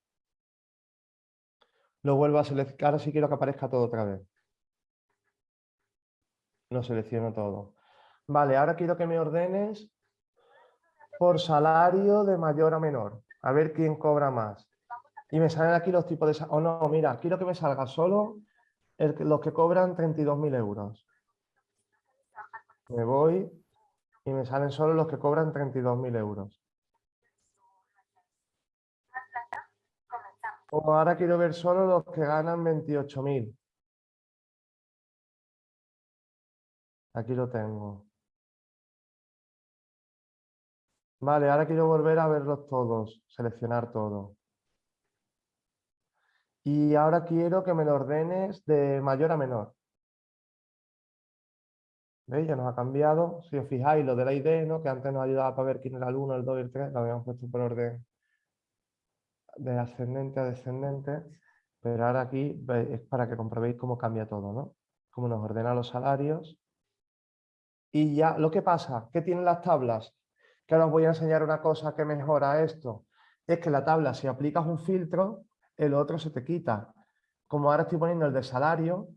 Lo vuelvo a seleccionar, ahora sí quiero que aparezca todo otra vez. Lo selecciono todo. Vale, ahora quiero que me ordenes por salario de mayor a menor. A ver quién cobra más. Y me salen aquí los tipos de... O no, mira, quiero que me salga solo los que cobran 32.000 euros. Me voy y me salen solo los que cobran 32.000 euros. O ahora quiero ver solo los que ganan 28.000. Aquí lo tengo. Vale, ahora quiero volver a verlos todos, seleccionar todo. Y ahora quiero que me lo ordenes de mayor a menor. ¿Veis? Ya nos ha cambiado. Si os fijáis, lo de la ID, ¿no? que antes nos ayudaba para ver quién era el 1, el 2 y el 3, lo habíamos puesto por orden de ascendente a descendente, pero ahora aquí es para que comprobéis cómo cambia todo, ¿no? Cómo nos ordena los salarios. Y ya, lo que pasa, ¿qué tienen las tablas? Que ahora os voy a enseñar una cosa que mejora esto. Es que la tabla, si aplicas un filtro, el otro se te quita. Como ahora estoy poniendo el de salario,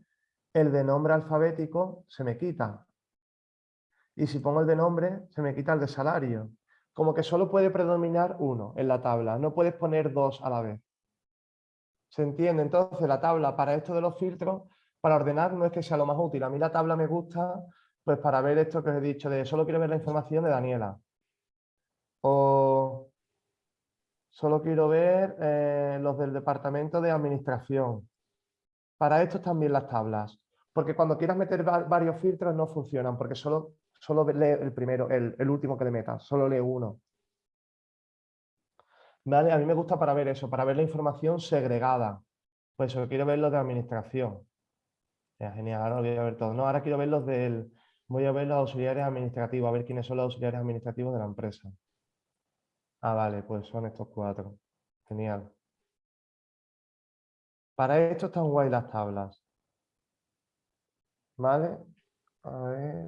el de nombre alfabético se me quita. Y si pongo el de nombre, se me quita el de salario. Como que solo puede predominar uno en la tabla, no puedes poner dos a la vez. ¿Se entiende? Entonces la tabla para esto de los filtros, para ordenar no es que sea lo más útil. A mí la tabla me gusta pues para ver esto que os he dicho de solo quiero ver la información de Daniela. O solo quiero ver eh, los del departamento de administración. Para esto también las tablas. Porque cuando quieras meter va- varios filtros no funcionan, porque solo, solo lee el primero, el, último que le metas, solo lee uno. ¿Vale? A mí me gusta para ver eso, para ver la información segregada. Pues eso, quiero ver los de administración. Ya, genial, ahora voy a ver todo. No, ahora quiero ver los del... Voy a ver los auxiliares administrativos, a ver quiénes son los auxiliares administrativos de la empresa. Ah, vale, pues son estos cuatro. Genial. Para esto están guay las tablas. ¿Vale? A ver.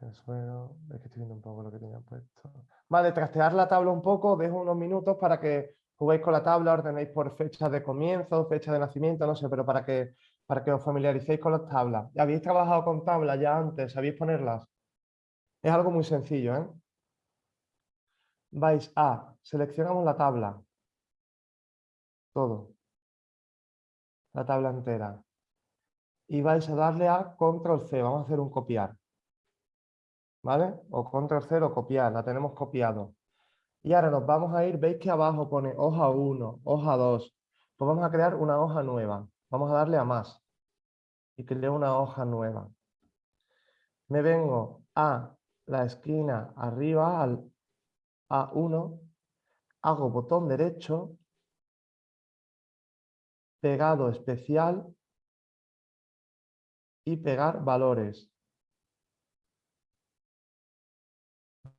El suelo, Es que estoy viendo un poco lo que tenía puesto. Vale, trastear la tabla un poco, dejo unos minutos para que juguéis con la tabla, ordenéis por fecha de comienzo, fecha de nacimiento, no sé, pero para que, para que os familiaricéis con las tablas. ¿Habéis trabajado con tablas ya antes? ¿Sabéis ponerlas? Es algo muy sencillo, ¿eh? Vais a, seleccionamos la tabla, todo, la tabla entera. Y vais a darle a Control C, vamos a hacer un copiar. ¿Vale? O Control C o copiar, la tenemos copiado. Y ahora nos vamos a ir, veis que abajo pone hoja 1, hoja 2. Pues vamos a crear una hoja nueva. Vamos a darle a más. Y creo una hoja nueva. Me vengo a la esquina arriba, al A1, hago botón derecho, pegado especial y pegar valores.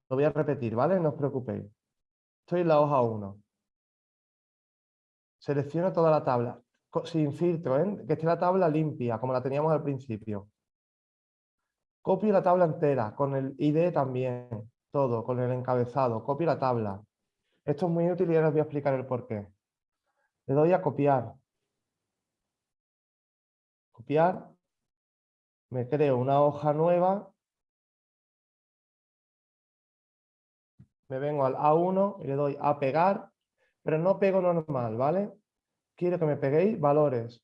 Lo voy a repetir, ¿vale? No os preocupéis. Estoy en la hoja 1. Selecciono toda la tabla, sin filtro, ¿eh? que esté la tabla limpia, como la teníamos al principio. Copio la tabla entera, con el ID también, todo, con el encabezado. Copio la tabla. Esto es muy útil y ahora os voy a explicar el por qué. Le doy a copiar. Copiar. Me creo una hoja nueva. Me vengo al A1 y le doy a pegar, pero no pego normal, ¿vale? Quiero que me peguéis valores.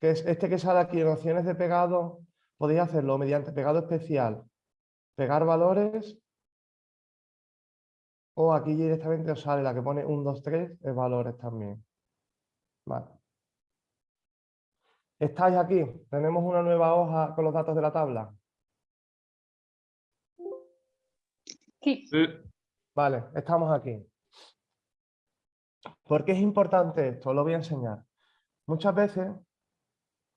Que es este que sale aquí en opciones de pegado, podéis hacerlo mediante pegado especial, pegar valores, o aquí directamente os sale la que pone 1, 2, 3, es valores también. Vale. ¿Estáis aquí? Tenemos una nueva hoja con los datos de la tabla. Sí. Vale, estamos aquí. ¿Por qué es importante esto? Os lo voy a enseñar. Muchas veces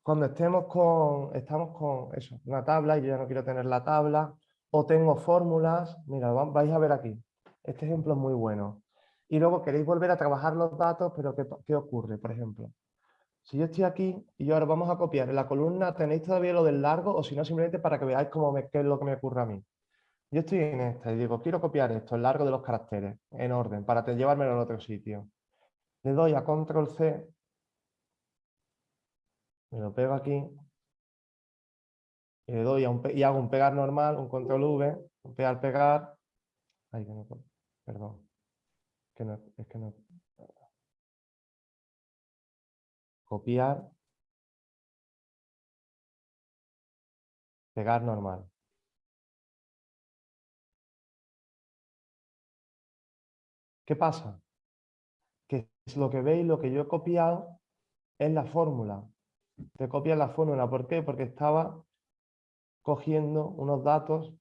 cuando estemos con, estamos con eso, una tabla y yo ya no quiero tener la tabla, o tengo fórmulas, mira, vais a ver aquí, este ejemplo es muy bueno. Y luego queréis volver a trabajar los datos, pero ¿qué, qué ocurre? Por ejemplo, si yo estoy aquí y yo ahora vamos a copiar en la columna, ¿tenéis todavía lo del largo? O si no, simplemente para que veáis cómo qué es lo que me ocurre a mí. Yo estoy en esta y digo, quiero copiar esto, el largo de los caracteres, en orden, para llevármelo a otro sitio. Le doy a Control C me lo pego aquí y le doy a un, y hago un pegar normal, un control V, un pegar, pegar. Ay, que no, perdón. Que no, es que no. Copiar. Pegar normal. ¿Qué pasa? Que es lo que veis, lo que yo he copiado es la fórmula te copia la fórmula. ¿Por qué? Porque estaba cogiendo unos datos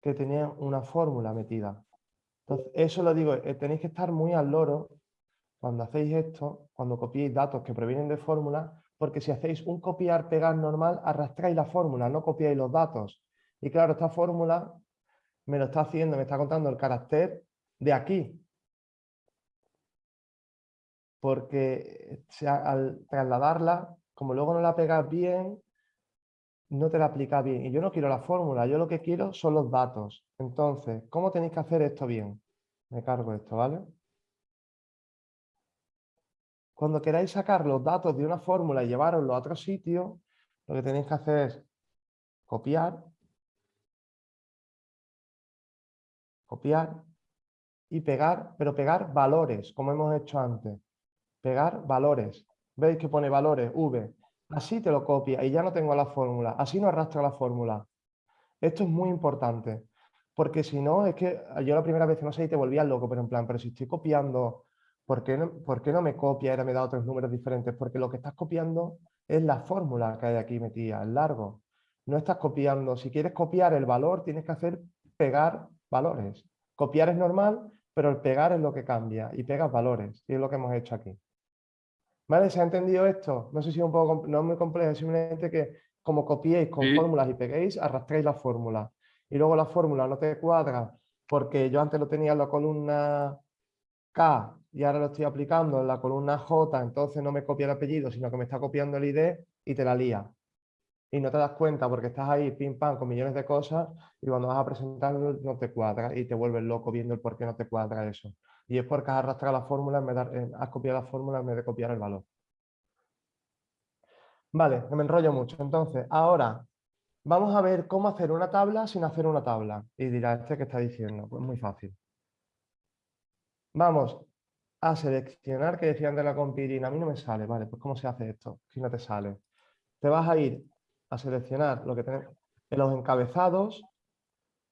que tenían una fórmula metida. Entonces, eso lo digo, eh, tenéis que estar muy al loro cuando hacéis esto, cuando copiéis datos que provienen de fórmulas, porque si hacéis un copiar-pegar normal, arrastráis la fórmula, no copiáis los datos. Y claro, esta fórmula me lo está haciendo, me está contando el carácter de aquí, porque al trasladarla, como luego no la pegas bien, no te la aplica bien. Y yo no quiero la fórmula, yo lo que quiero son los datos. Entonces, ¿cómo tenéis que hacer esto bien? Me cargo esto, ¿vale? Cuando queráis sacar los datos de una fórmula y llevaroslo a otro sitio, lo que tenéis que hacer es copiar, copiar y pegar, pero pegar valores, como hemos hecho antes pegar valores. ¿Veis que pone valores? V. Así te lo copia y ya no tengo la fórmula. Así no arrastra la fórmula. Esto es muy importante. Porque si no, es que yo la primera vez no sé y te volvías loco, pero en plan, pero si estoy copiando, ¿por qué no, ¿por qué no me copia? Ahora me da otros números diferentes. Porque lo que estás copiando es la fórmula que hay aquí metida, el largo. No estás copiando. Si quieres copiar el valor, tienes que hacer pegar valores. Copiar es normal, pero el pegar es lo que cambia y pegas valores. Y es lo que hemos hecho aquí. ¿Vale? ¿Se ha entendido esto? No sé si es un poco, no es muy complejo, simplemente que como copiéis con fórmulas y peguéis, arrastréis la fórmula. Y luego la fórmula no te cuadra porque yo antes lo tenía en la columna K y ahora lo estoy aplicando en la columna J, entonces no me copia el apellido, sino que me está copiando el ID y te la lía. Y no te das cuenta porque estás ahí pim pam con millones de cosas y cuando vas a presentarlo no te cuadra y te vuelves loco viendo el por qué no te cuadra eso y es porque has arrastrado la fórmula, eh, has copiado la fórmula en vez de copiar el valor. Vale, me enrollo mucho. Entonces, ahora Vamos a ver cómo hacer una tabla sin hacer una tabla. Y dirá, ¿este qué está diciendo? Pues muy fácil. Vamos a seleccionar, que decían de la compirina, a mí no me sale, vale, pues ¿cómo se hace esto? Si no te sale. Te vas a ir a seleccionar lo que tenemos en los encabezados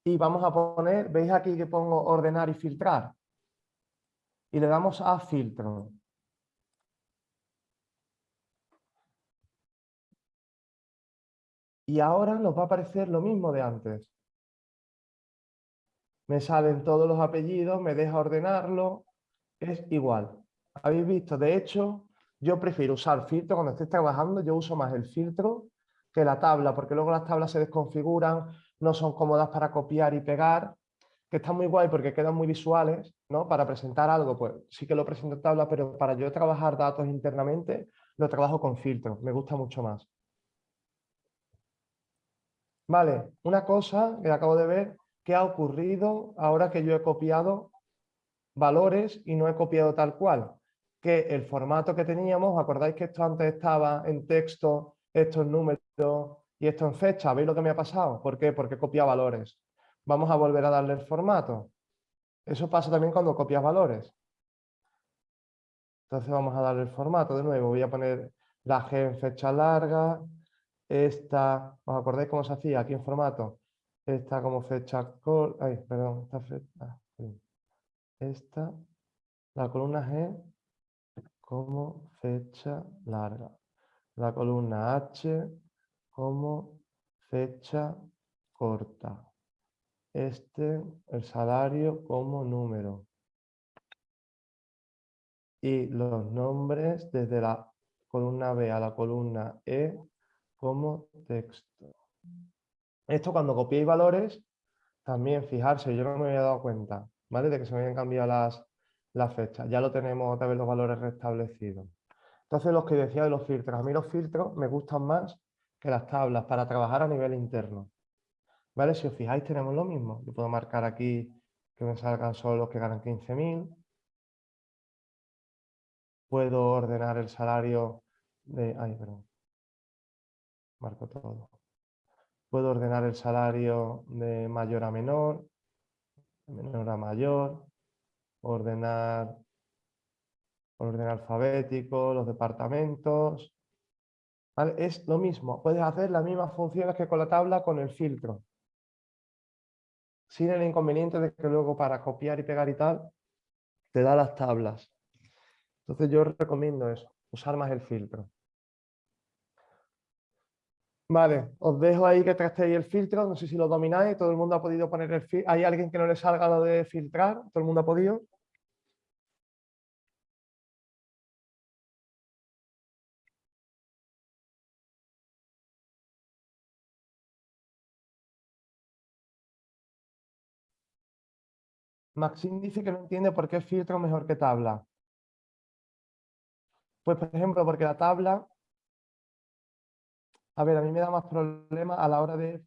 y vamos a poner, ¿veis aquí que pongo ordenar y filtrar? Y le damos a filtro. Y ahora nos va a aparecer lo mismo de antes. Me salen todos los apellidos, me deja ordenarlo, es igual. ¿Habéis visto? De hecho, yo prefiero usar filtro cuando estoy trabajando, yo uso más el filtro que la tabla, porque luego las tablas se desconfiguran, no son cómodas para copiar y pegar, que están muy guay porque quedan muy visuales, ¿no? Para presentar algo, pues sí que lo presento en tabla, pero para yo trabajar datos internamente, lo trabajo con filtro, me gusta mucho más. Vale, una cosa que acabo de ver, ¿qué ha ocurrido ahora que yo he copiado valores y no he copiado tal cual? Que el formato que teníamos, ¿os acordáis que esto antes estaba en texto, esto en número y esto en fecha? ¿Veis lo que me ha pasado? ¿Por qué? Porque copia valores. Vamos a volver a darle el formato. Eso pasa también cuando copias valores. Entonces vamos a darle el formato de nuevo. Voy a poner la G en fecha larga, esta, ¿os acordáis cómo se hacía aquí en formato? Esta como fecha, ay, perdón, esta, fecha, esta, la columna G como fecha larga, la columna H como fecha corta, este, el salario como número y los nombres desde la columna B a la columna E como texto. Esto cuando copiéis valores, también fijarse, yo no me había dado cuenta, ¿vale? De que se me habían cambiado las, las fechas. Ya lo tenemos otra vez los valores restablecidos. Entonces, los que decía de los filtros. A mí los filtros me gustan más que las tablas para trabajar a nivel interno. ¿Vale? Si os fijáis, tenemos lo mismo. Yo puedo marcar aquí que me salgan solo los que ganan 15.000. Puedo ordenar el salario de... Ay, perdón marco todo. Puedo ordenar el salario de mayor a menor, menor a mayor, ordenar orden alfabético, los departamentos. Es lo mismo, puedes hacer las mismas funciones que con la tabla con el filtro. Sin el inconveniente de que luego para copiar y pegar y tal, te da las tablas. Entonces yo recomiendo eso, usar más el filtro. Vale, os dejo ahí que trastéis el filtro, no sé si lo domináis, todo el mundo ha podido poner el filtro. ¿Hay alguien que no le salga lo de filtrar? ¿Todo el mundo ha podido? Maxim dice que no entiende por qué filtro mejor que tabla. Pues, por ejemplo, porque la tabla a ver, a mí me da más problema a la hora de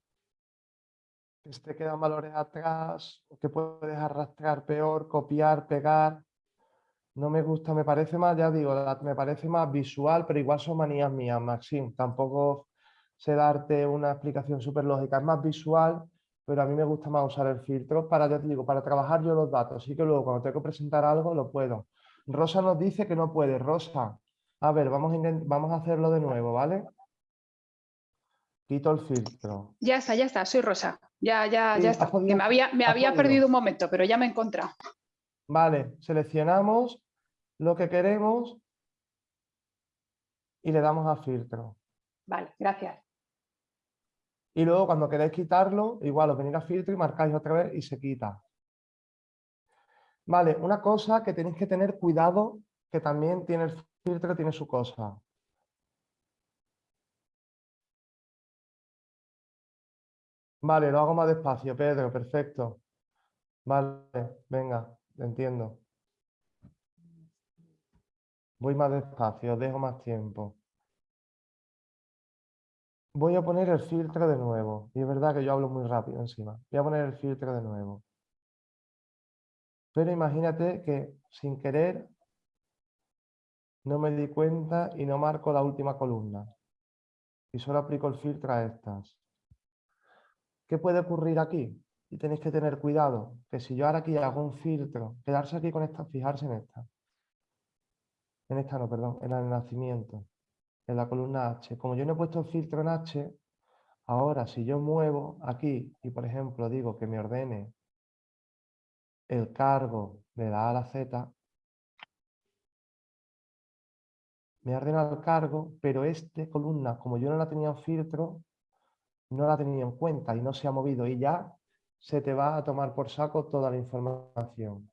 que se te quedan valores atrás, que puedes arrastrar peor, copiar, pegar. No me gusta, me parece más, ya digo, me parece más visual, pero igual son manías mías, Maxim. Tampoco sé darte una explicación súper lógica. Es más visual, pero a mí me gusta más usar el filtro para, ya te digo, para trabajar yo los datos. Así que luego cuando tengo que presentar algo, lo puedo. Rosa nos dice que no puede. Rosa, a ver, vamos a, vamos a hacerlo de nuevo, ¿vale? Quito el filtro. Ya está, ya está, soy Rosa. Ya, ya, ya está. me había, me había perdido un momento, pero ya me he encontrado. Vale, seleccionamos lo que queremos y le damos a filtro. Vale, gracias. Y luego cuando queréis quitarlo, igual os venís a filtro y marcáis otra vez y se quita. Vale, una cosa que tenéis que tener cuidado, que también tiene el filtro, tiene su cosa. Vale, lo hago más despacio, Pedro, perfecto. Vale, venga, entiendo. Voy más despacio, dejo más tiempo. Voy a poner el filtro de nuevo. Y es verdad que yo hablo muy rápido encima. Voy a poner el filtro de nuevo. Pero imagínate que sin querer no me di cuenta y no marco la última columna. Y solo aplico el filtro a estas. ¿Qué puede ocurrir aquí? Y tenéis que tener cuidado, que si yo ahora aquí hago un filtro, quedarse aquí con esta, fijarse en esta. En esta no, perdón, en el nacimiento, en la columna H. Como yo no he puesto el filtro en H, ahora si yo muevo aquí y por ejemplo digo que me ordene el cargo de la A a la Z, me ordena el cargo, pero esta columna, como yo no la tenía en filtro, no la tenía en cuenta y no se ha movido y ya se te va a tomar por saco toda la información.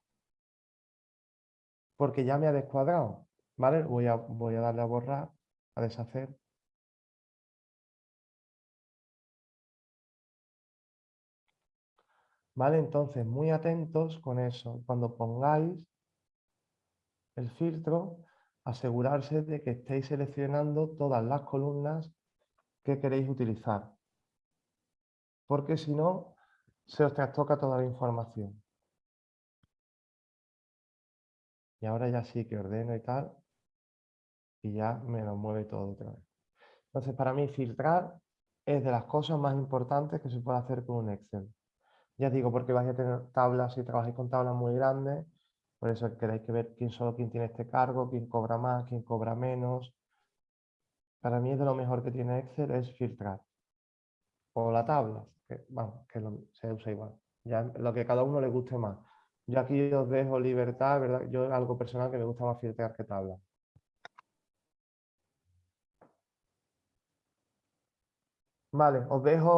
Porque ya me ha descuadrado, ¿vale? Voy a, voy a darle a borrar, a deshacer. ¿Vale? Entonces, muy atentos con eso. Cuando pongáis el filtro, asegurarse de que estéis seleccionando todas las columnas que queréis utilizar. Porque si no, se os trastoca toda la información. Y ahora ya sí que ordeno y tal, y ya me lo mueve todo otra vez. Entonces, para mí, filtrar es de las cosas más importantes que se puede hacer con un Excel. Ya digo, porque vais a tener tablas, si trabajáis con tablas muy grandes, por eso queréis que ver quién solo quién tiene este cargo, quién cobra más, quién cobra menos. Para mí es de lo mejor que tiene Excel es filtrar. O la tabla, que, vamos, que se usa igual. Ya lo que cada uno le guste más. Yo aquí os dejo libertad, ¿verdad? Yo algo personal que me gusta más filtrar que tabla. Vale, os dejo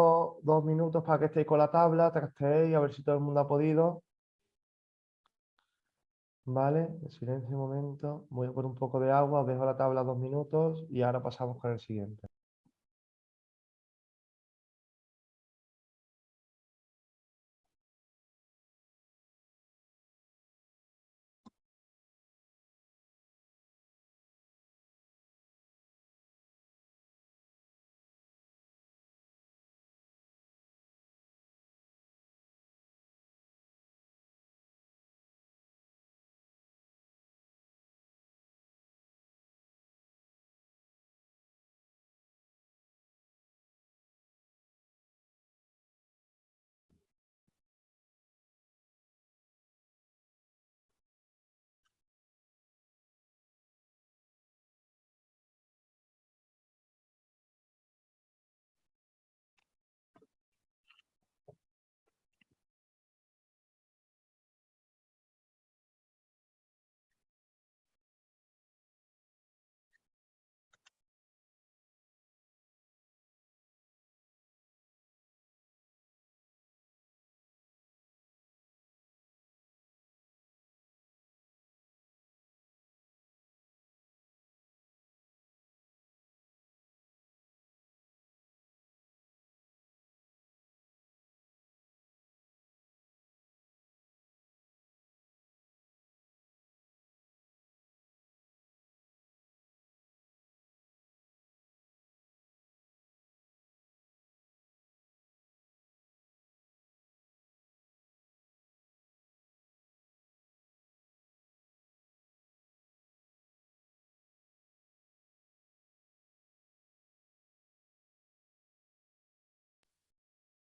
dos minutos para que estéis con la tabla, trasteéis, a ver si todo el mundo ha podido. Vale, silencio un momento. Voy a poner un poco de agua, os dejo la tabla dos minutos y ahora pasamos con el siguiente.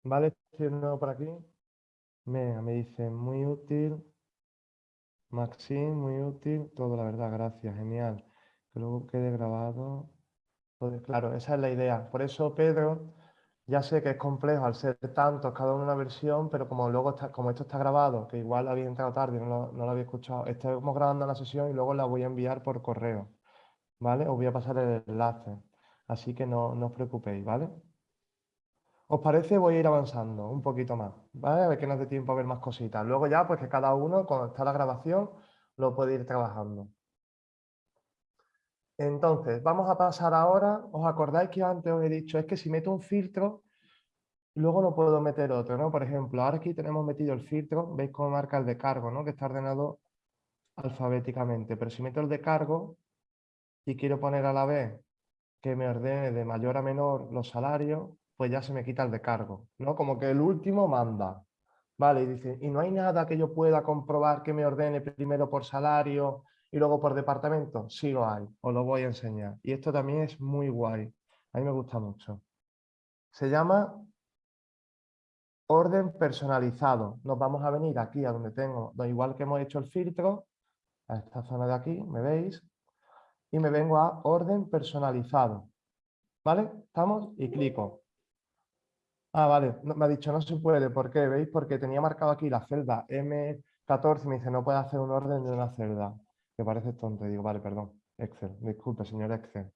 Vale, estoy nuevo por aquí. Me, me dice, muy útil. Maxim, muy útil. Todo, la verdad, gracias, genial. Que luego quede grabado. claro, esa es la idea. Por eso, Pedro, ya sé que es complejo al ser tantos, cada uno una versión, pero como luego está, como esto está grabado, que igual había entrado tarde, no lo, no lo había escuchado, estamos grabando la sesión y luego la voy a enviar por correo. ¿Vale? Os voy a pasar el enlace. Así que no, no os preocupéis, ¿vale? ¿Os parece? Voy a ir avanzando un poquito más, ¿vale? A ver que nos dé tiempo a ver más cositas. Luego ya, pues que cada uno, cuando está la grabación, lo puede ir trabajando. Entonces, vamos a pasar ahora, ¿os acordáis que antes os he dicho? Es que si meto un filtro, luego no puedo meter otro, ¿no? Por ejemplo, ahora aquí tenemos metido el filtro, veis cómo marca el de cargo, ¿no? Que está ordenado alfabéticamente. Pero si meto el de cargo y quiero poner a la vez que me ordene de mayor a menor los salarios, pues ya se me quita el de cargo, ¿no? Como que el último manda. Vale, y dice, ¿y no hay nada que yo pueda comprobar que me ordene primero por salario y luego por departamento? Sí lo hay, os lo voy a enseñar. Y esto también es muy guay, a mí me gusta mucho. Se llama orden personalizado. Nos vamos a venir aquí a donde tengo, igual que hemos hecho el filtro, a esta zona de aquí, ¿me veis? Y me vengo a orden personalizado. ¿Vale? ¿Estamos? Y clico. Ah, vale, me ha dicho no se puede, ¿por qué? ¿Veis? Porque tenía marcado aquí la celda M14 y me dice no puede hacer un orden de una celda. Que parece tonto, digo, vale, perdón, Excel, disculpe señor Excel.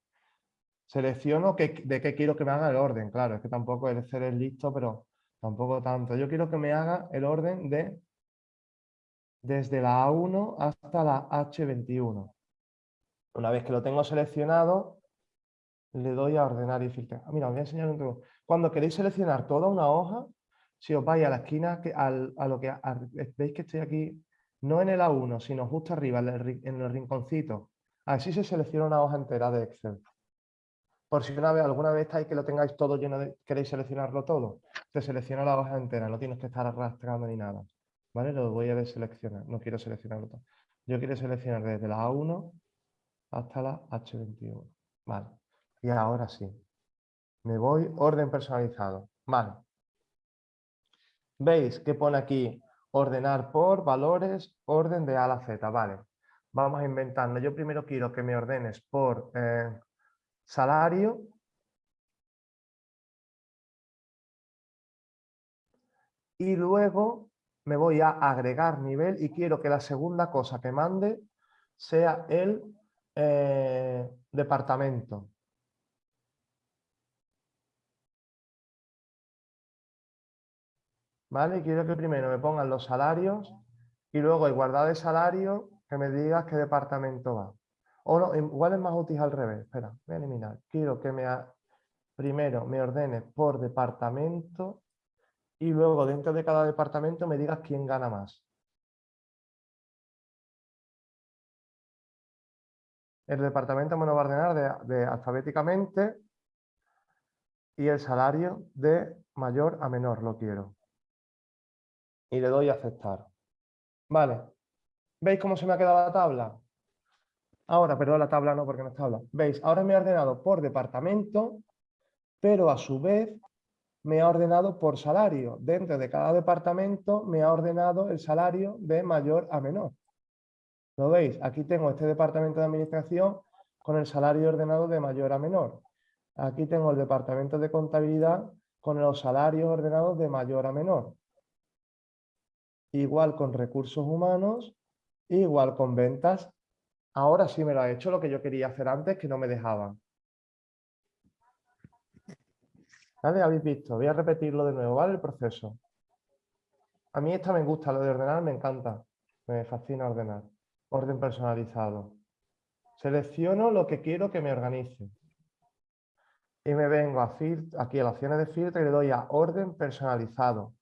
Selecciono de qué quiero que me haga el orden, claro, es que tampoco el Excel es listo, pero tampoco tanto. Yo quiero que me haga el orden de desde la A1 hasta la H21. Una vez que lo tengo seleccionado, le doy a ordenar y filtrar. Ah, mira, os voy a enseñar un truco. Cuando queréis seleccionar toda una hoja, si os vais a la esquina, que, a lo que veis que estoy aquí, no en el A1, sino justo arriba, en el, rinconcito. Así se selecciona una hoja entera de Excel. Por si alguna vez estáis que lo tengáis todo lleno de, queréis seleccionarlo todo, te selecciona la hoja entera, no tienes que estar arrastrando ni nada. ¿Vale? Lo voy a deseleccionar, no quiero seleccionarlo todo. Yo quiero seleccionar desde la A1 hasta la H21. Vale. Y ahora sí. Me voy, orden personalizado. Vale. ¿Veis que pone aquí ordenar por valores, orden de A a la Z? Vale. Vamos a inventarlo. Yo primero quiero que me ordenes por eh, salario. Y luego me voy a agregar nivel y quiero que la segunda cosa que mande sea el eh, departamento. ¿Vale? Quiero que primero me pongan los salarios y luego igualdad de salario que me digas qué departamento va. O no, igual es más útil al revés. Espera, voy a eliminar. Quiero que me primero me ordene por departamento y luego dentro de cada departamento me digas quién gana más. El departamento me lo va a ordenar de alfabéticamente y el salario de mayor a menor lo quiero y le doy a aceptar. Vale. ¿Veis cómo se me ha quedado la tabla? Ahora, perdón, la tabla no porque no es tabla. ¿Veis? Ahora me ha ordenado por departamento, pero a su vez me ha ordenado por salario. Dentro de cada departamento me ha ordenado el salario de mayor a menor. ¿Lo veis? Aquí tengo este departamento de administración con el salario ordenado de mayor a menor. Aquí tengo el departamento de contabilidad con los salarios ordenados de mayor a menor igual con recursos humanos, igual con ventas. Ahora sí me lo ha hecho lo que yo quería hacer antes que no me dejaban. ¿Vale? Habéis visto. Voy a repetirlo de nuevo, ¿vale? El proceso. A mí esta me gusta, lo de ordenar me encanta. Me fascina ordenar. Orden personalizado. Selecciono lo que quiero que me organice. Y me vengo aquí a las opciones de filtro y le doy a orden personalizado.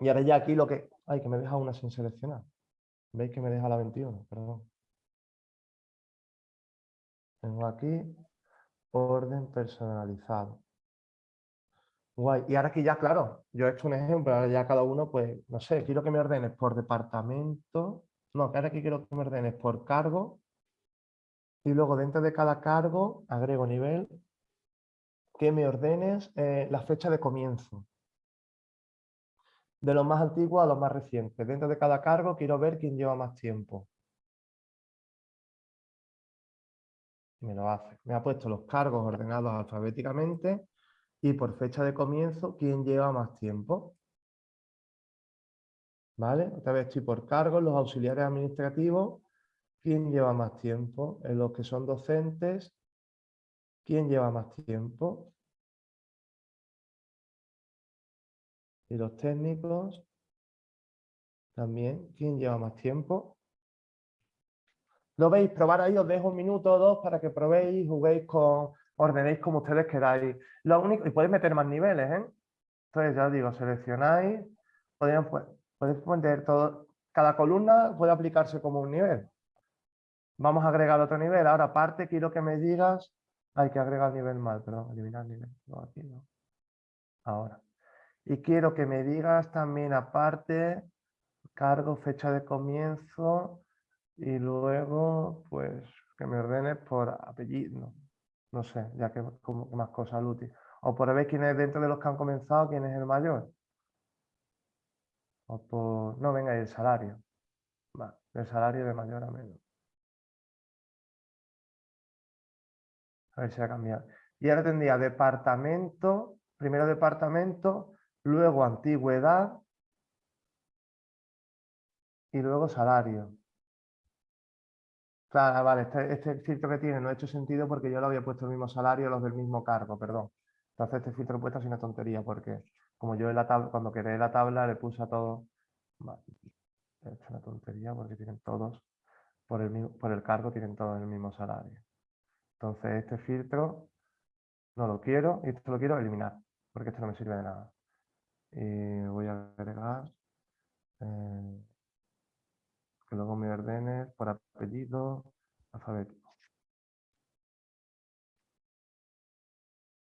Y ahora ya aquí lo que... Ay, que me deja una sin seleccionar. ¿Veis que me deja la 21? Perdón. Tengo aquí orden personalizado. Guay. Y ahora aquí ya, claro, yo he hecho un ejemplo, ahora ya cada uno, pues, no sé, quiero que me ordenes por departamento. No, ahora aquí quiero que me ordenes por cargo. Y luego dentro de cada cargo agrego nivel que me ordenes eh, la fecha de comienzo de los más antiguos a los más recientes. Dentro de cada cargo quiero ver quién lleva más tiempo. Me lo hace. Me ha puesto los cargos ordenados alfabéticamente y por fecha de comienzo quién lleva más tiempo. ¿Vale? Otra vez estoy por cargos, los auxiliares administrativos, quién lleva más tiempo. En los que son docentes, quién lleva más tiempo. Y los técnicos también. ¿Quién lleva más tiempo? ¿Lo veis? Probar ahí, os dejo un minuto o dos para que probéis, juguéis con, ordenéis como ustedes queráis. Lo único, y podéis meter más niveles, ¿eh? Entonces ya os digo, seleccionáis, podéis, podéis poner todo, cada columna puede aplicarse como un nivel. Vamos a agregar otro nivel. Ahora, aparte, quiero que me digas, hay que agregar nivel mal, perdón, eliminar nivel. No, aquí no. Ahora. Y quiero que me digas también aparte, cargo, fecha de comienzo y luego pues que me ordenes por apellido. No, sé, ya que como más cosas útiles. O por ver quién es dentro de los que han comenzado, quién es el mayor. O por... No, venga, el salario. Va, el salario de mayor a menor. A ver si ha cambiado. Y ahora tendría departamento, primero departamento, luego antigüedad y luego salario. Claro, vale, este, este filtro que tiene no ha hecho sentido porque yo lo había puesto el mismo salario los del mismo cargo, perdón. Entonces este filtro he puesto así una tontería porque como yo en la tabla, cuando creé la tabla le puse a todos... Vale, hecho una tontería porque tienen todos, por el, mismo- por el cargo tienen todos el mismo salario. Entonces este filtro no lo quiero y esto lo quiero eliminar porque esto no me sirve de nada. Y voy a agregar eh, que luego me ordene por apellido alfabético.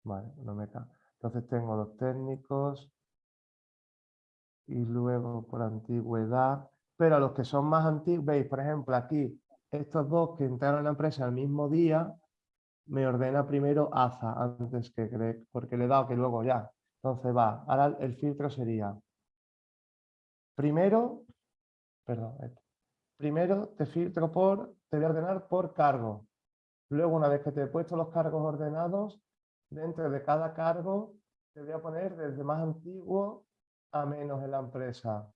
Vale, lo meta. Entonces tengo los técnicos y luego por antigüedad, pero a los que son más antiguos, veis, por ejemplo, aquí, estos dos que entraron en la empresa el mismo día, me ordena primero AZA antes que Greg, porque le he dado que luego ya. Entonces va, ahora el filtro sería, primero, perdón, primero te filtro por, te voy a ordenar por cargo. Luego, una vez que te he puesto los cargos ordenados, dentro de cada cargo te voy a poner desde más antiguo a menos en la empresa.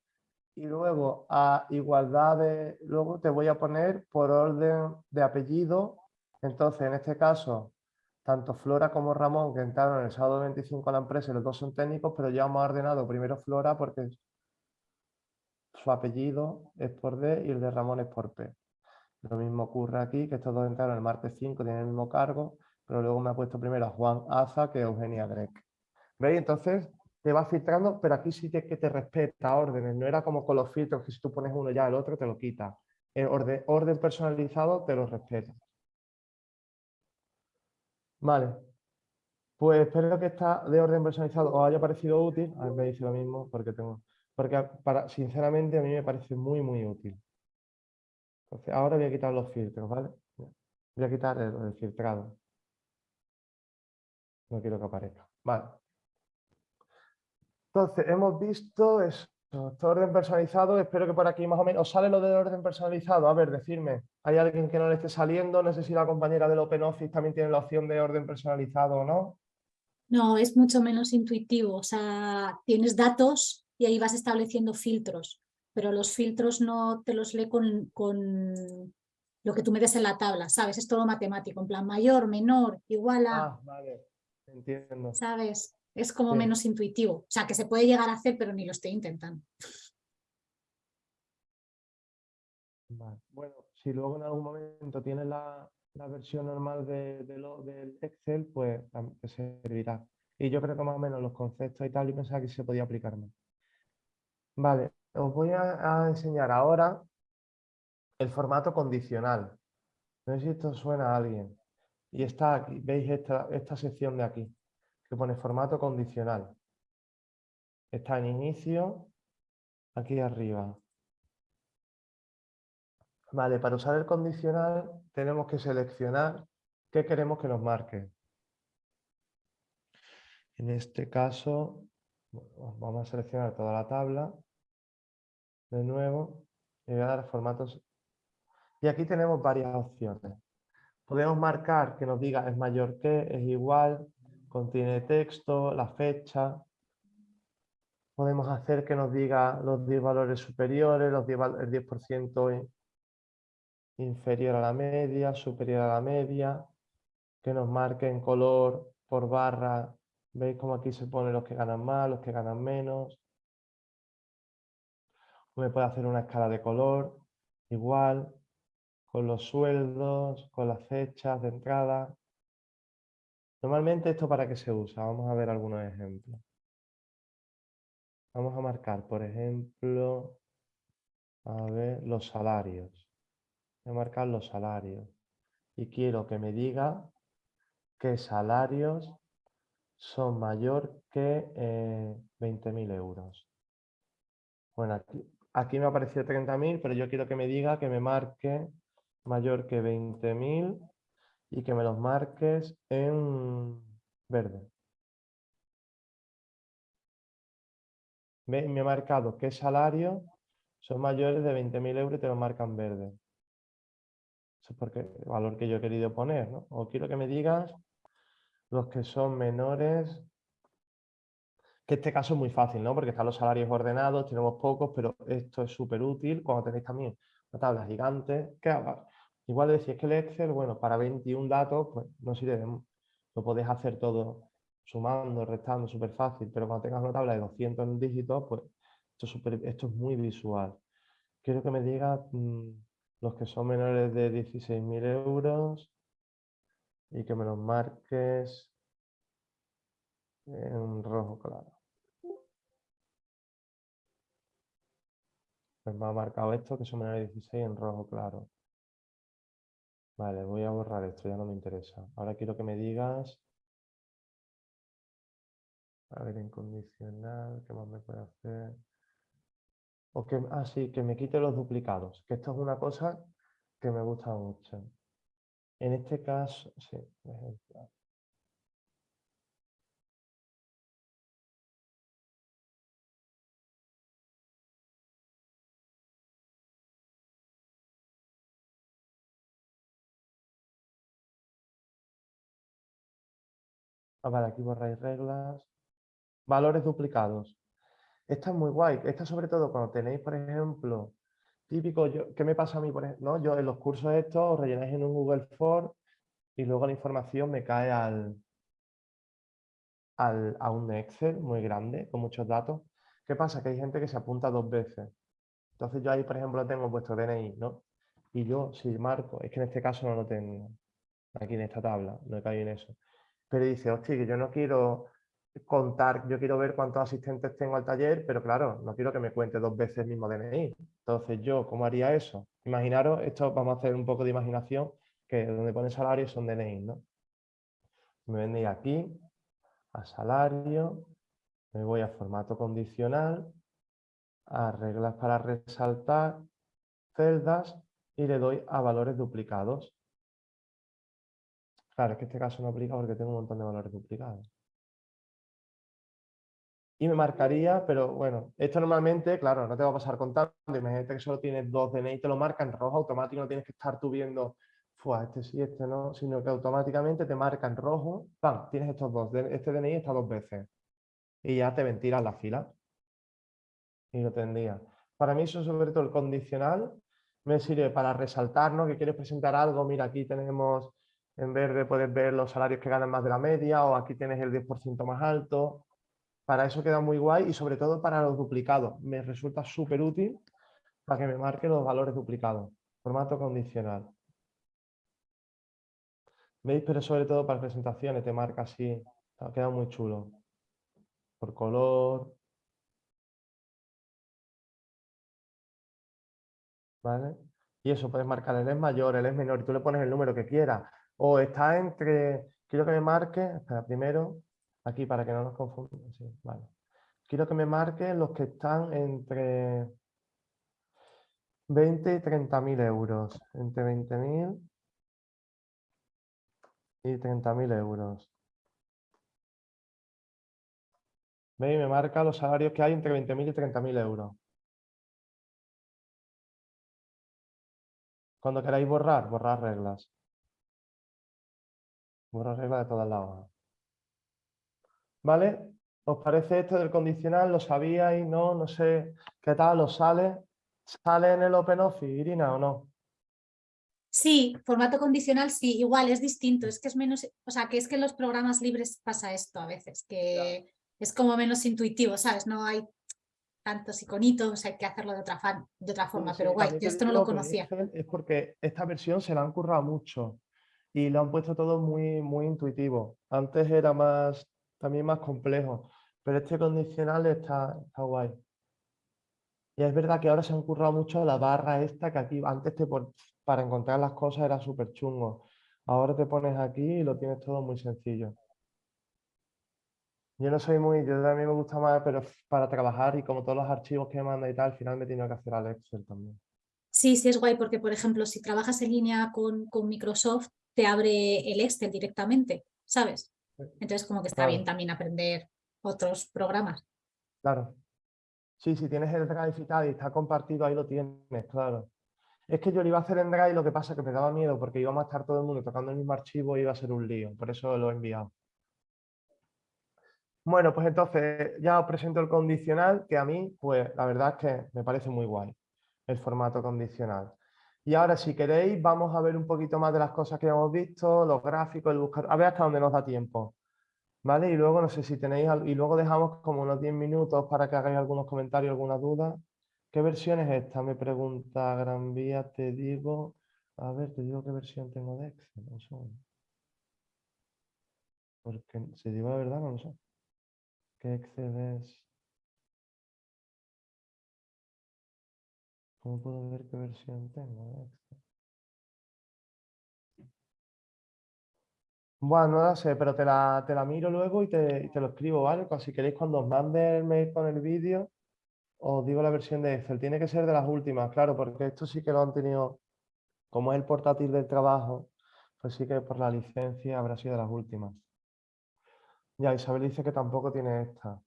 Y luego a igualdad de, luego te voy a poner por orden de apellido. Entonces, en este caso, tanto Flora como Ramón, que entraron el sábado 25 a la empresa, y los dos son técnicos, pero ya hemos ordenado primero Flora porque su apellido es por D y el de Ramón es por P. Lo mismo ocurre aquí, que estos dos entraron el martes 5, tienen el mismo cargo, pero luego me ha puesto primero a Juan Aza que a Eugenia Grec. ¿Veis? Entonces te va filtrando, pero aquí sí que te respeta órdenes. No era como con los filtros que si tú pones uno ya el otro te lo quita. El orden, orden personalizado te lo respeta. Vale. Pues espero que esta de orden personalizado os haya parecido útil. A ver, me dice lo mismo porque tengo. Porque para, sinceramente a mí me parece muy, muy útil. Entonces, ahora voy a quitar los filtros, ¿vale? Voy a quitar el, filtrado. No quiero que aparezca. Vale. Entonces, hemos visto eso. Este orden personalizado, espero que por aquí más o menos... ¿Os sale lo del orden personalizado? A ver, decirme. ¿Hay alguien que no le esté saliendo? No sé si la compañera del OpenOffice también tiene la opción de orden personalizado o no. No, es mucho menos intuitivo. O sea, tienes datos y ahí vas estableciendo filtros, pero los filtros no te los lee con, con lo que tú me des en la tabla, ¿sabes? Es todo matemático, en plan mayor, menor, igual a, Ah, vale. Entiendo. ¿sabes? Es como Sí. menos intuitivo. O sea, que se puede llegar a hacer, pero ni lo estoy intentando. Vale. Bueno, si luego en algún momento tienes la, la versión normal de, de lo- del Excel, pues te servirá. Y yo creo que más o menos los conceptos y tal, y pensaba que se podía aplicar más. Vale, os voy a, a enseñar ahora el formato condicional. No sé si esto suena a alguien. Y está aquí, veis esta, esta sección de aquí, que pone formato condicional. Está en inicio, aquí arriba. Vale, para usar el condicional tenemos que seleccionar qué queremos que nos marque. En este caso, vamos a seleccionar toda la tabla de nuevo y voy a dar formatos. Y aquí tenemos varias opciones. Podemos marcar que nos diga es mayor que, es igual, contiene texto, la fecha. Podemos hacer que nos diga los 10 valores superiores, los 10 val- el 10% in- inferior a la media, superior a la media, que nos marque en color por barra. ¿Veis cómo aquí se pone los que ganan más, los que ganan menos? Me puede hacer una escala de color, igual, con los sueldos, con las fechas de entrada. Normalmente esto para qué se usa, vamos a ver algunos ejemplos. Vamos a marcar, por ejemplo, a ver, los salarios. Voy a marcar los salarios. Y quiero que me diga qué salarios son mayor que eh, 20.000 euros. Bueno, aquí, aquí me ha aparecido 30.000, pero yo quiero que me diga que me marque mayor que 20.000 y que me los marques en verde. Me he marcado qué salarios son mayores de 20.000 euros y te lo marcan verde. Eso es porque el valor que yo he querido poner, ¿no? O quiero que me digas los que son menores, que este caso es muy fácil, ¿no? Porque están los salarios ordenados, tenemos pocos, pero esto es súper útil cuando tenéis también una tabla gigante. que Igual decís que el Excel, bueno, para 21 datos, pues no sirve, lo podéis hacer todo sumando, restando, súper fácil, pero cuando tengas una tabla de 200 dígitos, pues esto es, esto es muy visual. Quiero que me digas mm, los que son menores de 16.000 euros y que me los marques en rojo claro. Pues me ha marcado esto que son menores de 16 en rojo claro. Vale, voy a borrar esto, ya no me interesa. Ahora quiero que me digas... A ver, incondicional, ¿qué más me puede hacer? O que, ah, sí, que me quite los duplicados, que esto es una cosa que me gusta mucho. En este caso, sí, Ah, vale, aquí borráis reglas. Valores duplicados. Esta es muy guay. Esta sobre todo cuando tenéis, por ejemplo, típico, yo, ¿qué me pasa a mí? Por ejemplo, ¿no? Yo en los cursos estos os rellenáis en un Google Form y luego la información me cae al, al, a un Excel muy grande, con muchos datos. ¿Qué pasa? Que hay gente que se apunta dos veces. Entonces yo ahí, por ejemplo, tengo vuestro DNI, ¿no? Y yo, si marco, es que en este caso no lo tengo, aquí en esta tabla, no he caído en eso pero dice, hostia, que yo no quiero contar, yo quiero ver cuántos asistentes tengo al taller, pero claro, no quiero que me cuente dos veces el mismo DNI. Entonces, ¿yo cómo haría eso? Imaginaros, esto vamos a hacer un poco de imaginación, que donde pone salario son DNI, ¿no? Me vendéis aquí, a salario, me voy a formato condicional, a reglas para resaltar, celdas, y le doy a valores duplicados. Claro, es que este caso no aplica porque tengo un montón de valores duplicados. Y me marcaría, pero bueno, esto normalmente, claro, no te va a pasar contando. Imagínate que solo tienes dos DNI y te lo marca en rojo automático, no tienes que estar tú viendo, Fua, este sí, este no, sino que automáticamente te marca en rojo, ¡pam! Tienes estos dos, este DNI está dos veces. Y ya te ventilas la fila. Y lo tendría. Para mí eso sobre todo el condicional me sirve para resaltar, ¿no? Que quieres presentar algo, mira, aquí tenemos en verde puedes ver los salarios que ganan más de la media o aquí tienes el 10% más alto. Para eso queda muy guay y sobre todo para los duplicados. Me resulta súper útil para que me marque los valores duplicados. Formato condicional. ¿Veis? Pero sobre todo para presentaciones te marca así. Queda muy chulo. Por color. ¿Vale? Y eso, puedes marcar el es mayor, el es menor y tú le pones el número que quieras o está entre, quiero que me marque, espera, primero, aquí para que no nos confundamos, vale. Quiero que me marque los que están entre 20 y 30 mil euros, entre 20 mil y 30 mil euros. ¿Veis? Me marca los salarios que hay entre 20.000 y 30.000 euros. Cuando queráis borrar, borrar reglas. Borra regla de todas las hojas. ¿Vale? ¿Os parece esto del condicional? ¿Lo sabíais? ¿No? No sé qué tal, ¿os sale? ¿Sale en el OpenOffice, Irina, o no? Sí, formato condicional sí, igual es distinto, es que es menos, o sea, que es que en los programas libres pasa esto a veces, que es como menos intuitivo, ¿sabes? No hay tantos iconitos, hay que hacerlo de otra, de otra forma, pero guay, yo esto no lo conocía. Es porque esta versión se la han currado mucho y lo han puesto todo muy, muy intuitivo. Antes era más, también más complejo, pero este condicional está, está guay. Y es verdad que ahora se han currado mucho la barra esta, que aquí antes te para encontrar las cosas era súper chungo. Ahora te pones aquí y lo tienes todo muy sencillo. Yo no soy muy, yo mí me gusta más, pero para trabajar y como todos los archivos que manda y tal, al final me he tenido que hacer al Excel también. Sí, sí es guay porque, por ejemplo, si trabajas en línea con, con Microsoft, te abre el Excel directamente, ¿sabes? Entonces como que está bien también aprender otros programas. Claro. Sí, si tienes el Drive y tal y está compartido, ahí lo tienes, claro. Es que yo lo iba a hacer en Drive, lo que pasa es que me daba miedo porque íbamos a estar todo el mundo tocando el mismo archivo y iba a ser un lío, por eso lo he enviado. Bueno, pues entonces ya os presento el condicional, que a mí, pues la verdad es que me parece muy guay, el formato condicional. Y ahora, si queréis, vamos a ver un poquito más de las cosas que hemos visto, los gráficos, el buscar, a ver hasta dónde nos da tiempo. ¿Vale? Y luego, no sé si tenéis, y luego dejamos como unos 10 minutos para que hagáis algunos comentarios, alguna duda. ¿Qué versión es esta? Me pregunta Gran Vía, te digo, a ver, te digo qué versión tengo de Excel, un segundo. Porque si digo la verdad, no lo sé. ¿Qué Excel es? ¿Cómo puedo ver qué versión tengo? Bueno, no la sé, pero te la, te la miro luego y te, y te lo escribo, ¿vale? Pues si queréis cuando os mande el mail con el vídeo, os digo la versión de Excel. Tiene que ser de las últimas, claro, porque esto sí que lo han tenido, como es el portátil del trabajo, pues sí que por la licencia habrá sido de las últimas. Ya, Isabel dice que tampoco tiene esta.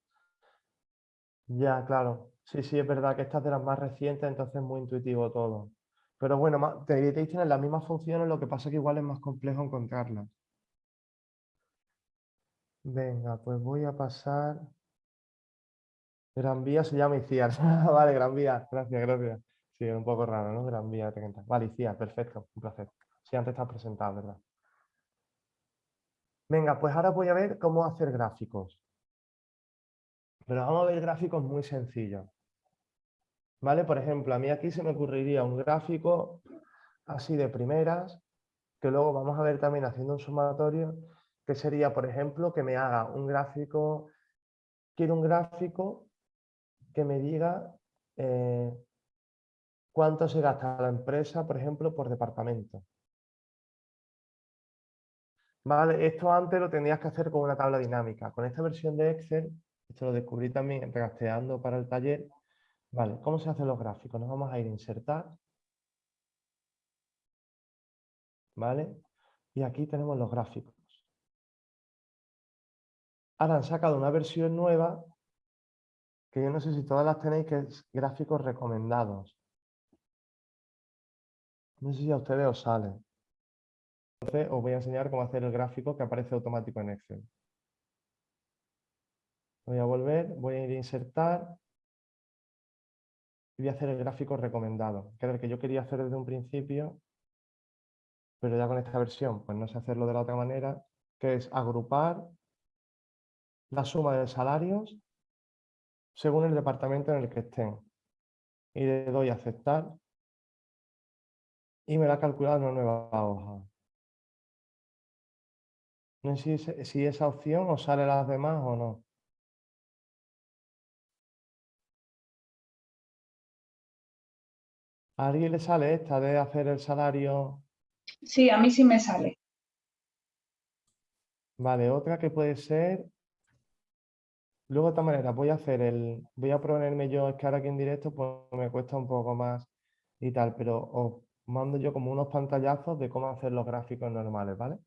Ya, claro. Sí, sí, es verdad que esta es de las más recientes, entonces es muy intuitivo todo. Pero bueno, ma- deberíais tener las mismas funciones, lo que pasa es que igual es más complejo encontrarlas. Venga, pues voy a pasar. Gran Vía se llama ICIAR. vale, Gran Vía. Gracias, gracias. Sí, es un poco raro, ¿no? Gran Vía 30. Vale, ICIAR, perfecto. Un placer. Sí, antes estás presentado, ¿verdad? Venga, pues ahora voy a ver cómo hacer gráficos. Pero vamos a ver gráficos muy sencillos. ¿Vale? Por ejemplo, a mí aquí se me ocurriría un gráfico así de primeras, que luego vamos a ver también haciendo un sumatorio, que sería, por ejemplo, que me haga un gráfico, quiero un gráfico que me diga eh, cuánto se gasta la empresa, por ejemplo, por departamento. Vale, esto antes lo tendrías que hacer con una tabla dinámica. Con esta versión de Excel, esto lo descubrí también regasteando para el taller. Vale, ¿cómo se hacen los gráficos? Nos vamos a ir a insertar. ¿Vale? Y aquí tenemos los gráficos. Ahora han sacado una versión nueva que yo no sé si todas las tenéis, que es gráficos recomendados. No sé si a ustedes os sale. Entonces os voy a enseñar cómo hacer el gráfico que aparece automático en Excel. Voy a volver, voy a ir a insertar y voy a hacer el gráfico recomendado, que era el que yo quería hacer desde un principio, pero ya con esta versión, pues no sé hacerlo de la otra manera, que es agrupar la suma de salarios según el departamento en el que estén. Y le doy a aceptar y me la ha calculado una nueva hoja. No sé si, si esa opción os sale las demás o no. ¿A alguien le sale esta de hacer el salario? Sí, a mí sí me sale. Vale, otra que puede ser. Luego de esta manera voy a hacer el. Voy a ponerme yo, es que ahora aquí en directo pues me cuesta un poco más y tal, pero os mando yo como unos pantallazos de cómo hacer los gráficos normales, ¿vale?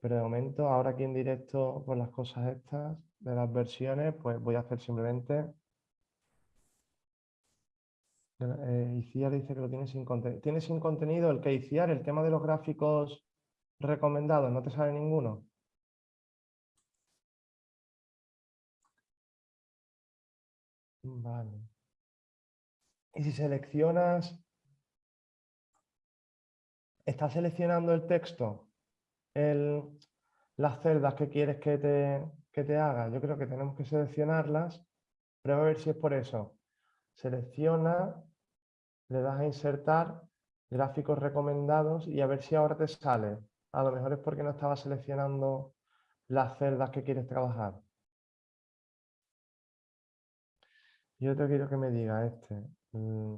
Pero de momento, ahora aquí en directo, por las cosas estas de las versiones, pues voy a hacer simplemente. Eh, Iciar dice que lo tiene sin contenido. ¿Tiene sin contenido el que Iciar, el tema de los gráficos recomendados? ¿No te sale ninguno? Vale. Y si seleccionas, ¿estás seleccionando el texto? Las celdas que quieres que te, que te haga. Yo creo que tenemos que seleccionarlas. Prueba a ver si es por eso. Selecciona, le das a insertar gráficos recomendados y a ver si ahora te sale. A lo mejor es porque no estabas seleccionando las celdas que quieres trabajar. Yo te quiero que me diga este, mm,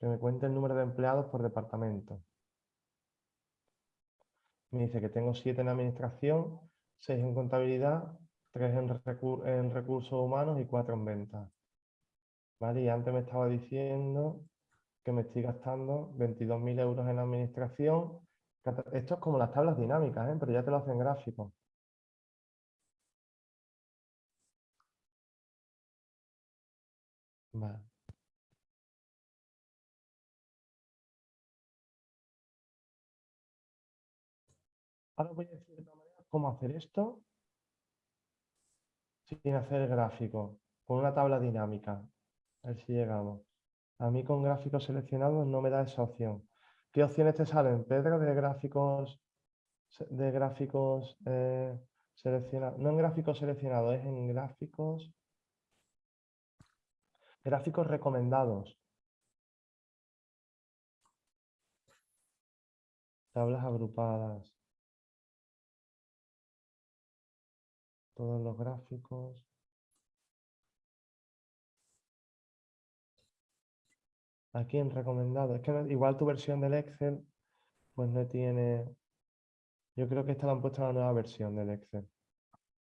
que me cuente el número de empleados por departamento. Me dice que tengo siete en administración, seis en contabilidad, tres en, en recursos humanos y cuatro en ventas. ¿Vale? Y antes me estaba diciendo que me estoy gastando 22.000 euros en administración. Esto es como las tablas dinámicas, ¿eh? pero ya te lo hacen gráfico. Ahora voy a decir de otra manera cómo hacer esto sin hacer gráfico, con una tabla dinámica. A ver si llegamos. A mí con gráficos seleccionados no me da esa opción. ¿Qué opciones te salen, Pedro, de gráficos, de gráficos eh, seleccionados? No en gráficos seleccionados, es en gráficos, gráficos recomendados. Tablas agrupadas. Todos los gráficos. Aquí en recomendado. Es que igual tu versión del Excel, pues no tiene... Yo creo que esta la han puesto en la nueva versión del Excel.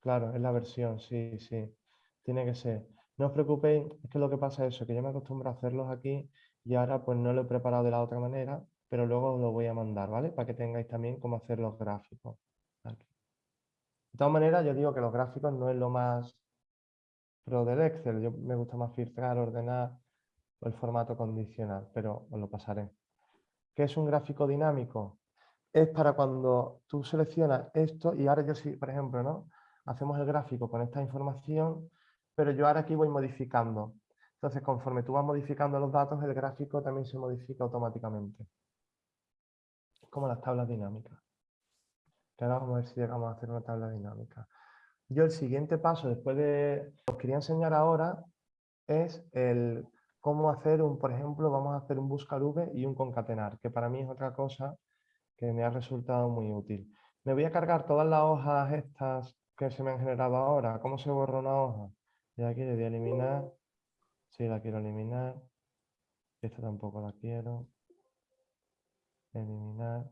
Claro, es la versión, sí, sí. Tiene que ser. No os preocupéis, es que lo que pasa es eso, que yo me acostumbro a hacerlos aquí y ahora pues no lo he preparado de la otra manera, pero luego os lo voy a mandar, ¿vale? Para que tengáis también cómo hacer los gráficos. De todas maneras, yo digo que los gráficos no es lo más pro del Excel. Yo me gusta más filtrar, ordenar el formato condicional, pero os lo pasaré. ¿Qué es un gráfico dinámico? Es para cuando tú seleccionas esto y ahora yo sí, por ejemplo, ¿no? Hacemos el gráfico con esta información, pero yo ahora aquí voy modificando. Entonces, conforme tú vas modificando los datos, el gráfico también se modifica automáticamente. Como las tablas dinámicas. Ahora vamos a ver si llegamos a hacer una tabla dinámica. Yo el siguiente paso, después de... Os quería enseñar ahora, es el cómo hacer un, por ejemplo, vamos a hacer un buscar v y un concatenar, que para mí es otra cosa que me ha resultado muy útil. Me voy a cargar todas las hojas estas que se me han generado ahora. ¿Cómo se borra una hoja? Y aquí le voy a eliminar. Sí, la quiero eliminar. Esta tampoco la quiero. Eliminar.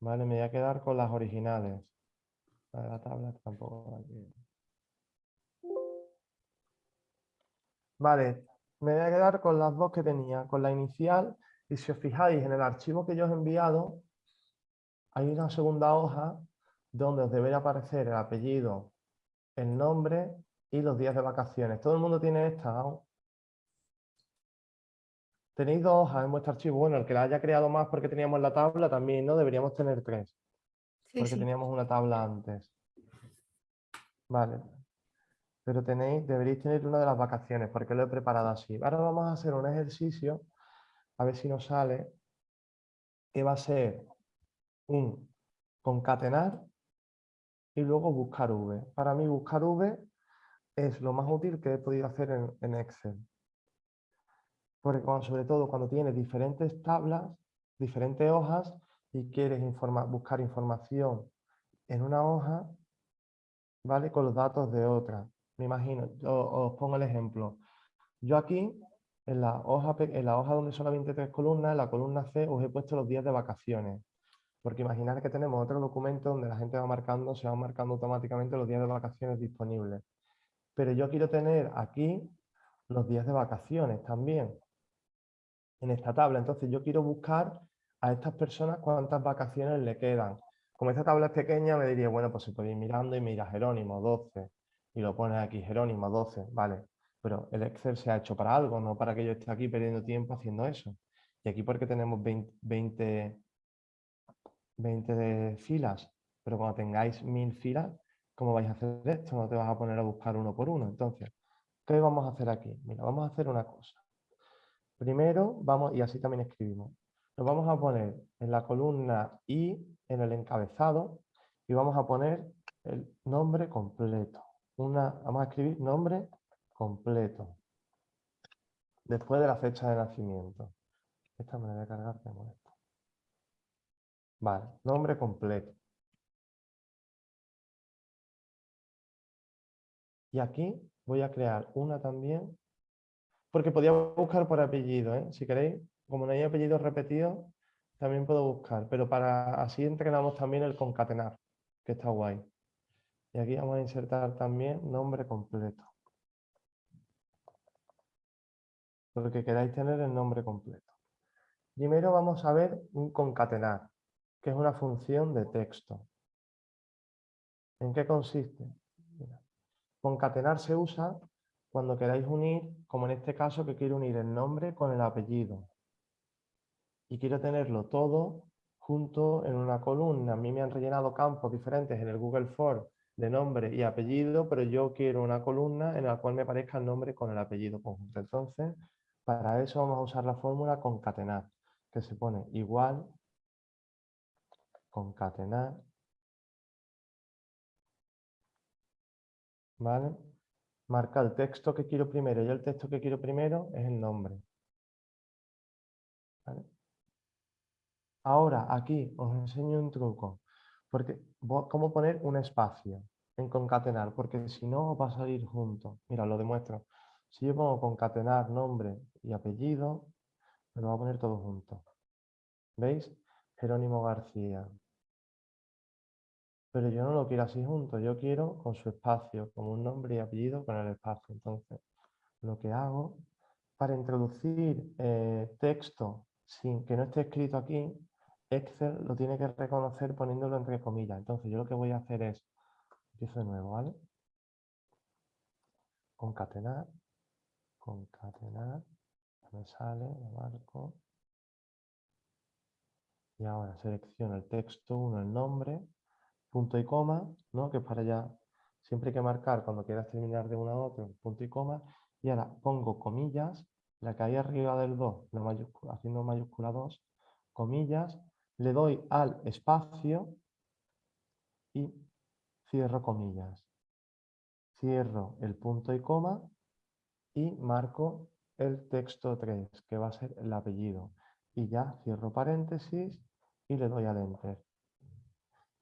Vale, me voy a quedar con las originales. La de la tabla tampoco la quiero. Vale, me voy a quedar con las dos que tenía, con la inicial y si os fijáis en el archivo que yo os he enviado, hay una segunda hoja donde os debería aparecer el apellido, el nombre y los días de vacaciones. ¿Todo el mundo tiene esta? Tenéis dos hojas en vuestro archivo. Bueno, el que la haya creado más porque teníamos la tabla también, ¿no? Deberíamos tener tres, Sí, porque sí. teníamos una tabla antes. Vale. Pero tenéis, deberéis tener una de las vacaciones, porque lo he preparado así. Ahora vamos a hacer un ejercicio, a ver si nos sale, que va a ser un concatenar y luego buscar V. Para mí buscar V es lo más útil que he podido hacer en, Excel. Porque sobre todo cuando tienes diferentes tablas, diferentes hojas y quieres buscar información en una hoja, ¿vale? Con los datos de otra. Me imagino, os pongo el ejemplo. Yo aquí, en la hoja, en la hoja donde solamente tres columnas, en la columna C, os he puesto los días de vacaciones. Porque imaginar que tenemos otro documento donde la gente va marcando, se van marcando automáticamente los días de vacaciones disponibles. Pero yo quiero tener aquí los días de vacaciones también en esta tabla. Entonces yo quiero buscar a estas personas cuántas vacaciones le quedan. Como esta tabla es pequeña, me diría, bueno, pues se puede ir mirando y mira Jerónimo 12 y lo pones aquí Jerónimo 12, vale. Pero el Excel se ha hecho para algo, no para que yo esté aquí perdiendo tiempo haciendo eso. Y aquí porque tenemos 20, 20, 20 de filas, pero cuando tengáis mil filas, ¿cómo vais a hacer esto? No te vas a poner a buscar uno por uno. Entonces, ¿qué vamos a hacer aquí? Mira, vamos a hacer una cosa. Primero, vamos, y así también escribimos, nos vamos a poner en la columna I, en el encabezado, y vamos a poner el nombre completo. Una, vamos a escribir nombre completo. Después de la fecha de nacimiento. Esta me la voy a cargar, que me molesta. Vale, nombre completo. Y aquí voy a crear una también, porque podía buscar por apellido, ¿eh? si queréis, como no hay apellidos repetidos, también puedo buscar, pero para así entrenamos también el concatenar, que está guay. Y aquí vamos a insertar también nombre completo. Porque queráis tener el nombre completo. Primero vamos a ver un concatenar, que es una función de texto. ¿En qué consiste? Concatenar se usa cuando queráis unir, como en este caso que quiero unir el nombre con el apellido. Y quiero tenerlo todo junto en una columna. A mí me han rellenado campos diferentes en el Google Form de nombre y apellido, pero yo quiero una columna en la cual me aparezca el nombre con el apellido conjunto. Entonces, para eso vamos a usar la fórmula concatenar, que se pone igual, concatenar, ¿vale? Marca el texto que quiero primero y el texto que quiero primero es el nombre. Ahora, aquí os enseño un truco. Porque, ¿Cómo poner un espacio en concatenar? Porque si no va a salir junto. Mira, lo demuestro. Si yo pongo concatenar nombre y apellido, me lo va a poner todo junto. ¿Veis? Jerónimo García. Pero yo no lo quiero así junto, yo quiero con su espacio, como un nombre y apellido con el espacio. Entonces, lo que hago para introducir eh, texto sin que no esté escrito aquí, Excel lo tiene que reconocer poniéndolo entre comillas. Entonces, yo lo que voy a hacer es, empiezo de nuevo, ¿vale? Concatenar, concatenar, me sale, lo marco. Y ahora selecciono el texto, uno el nombre, punto y coma, ¿no? que para ya, siempre hay que marcar cuando quieras terminar de una a otra, punto y coma, y ahora pongo comillas, la que hay arriba del 2, haciendo mayúscula 2, comillas, le doy al espacio y cierro comillas. Cierro el punto y coma y marco el texto 3, que va a ser el apellido. Y ya cierro paréntesis y le doy al enter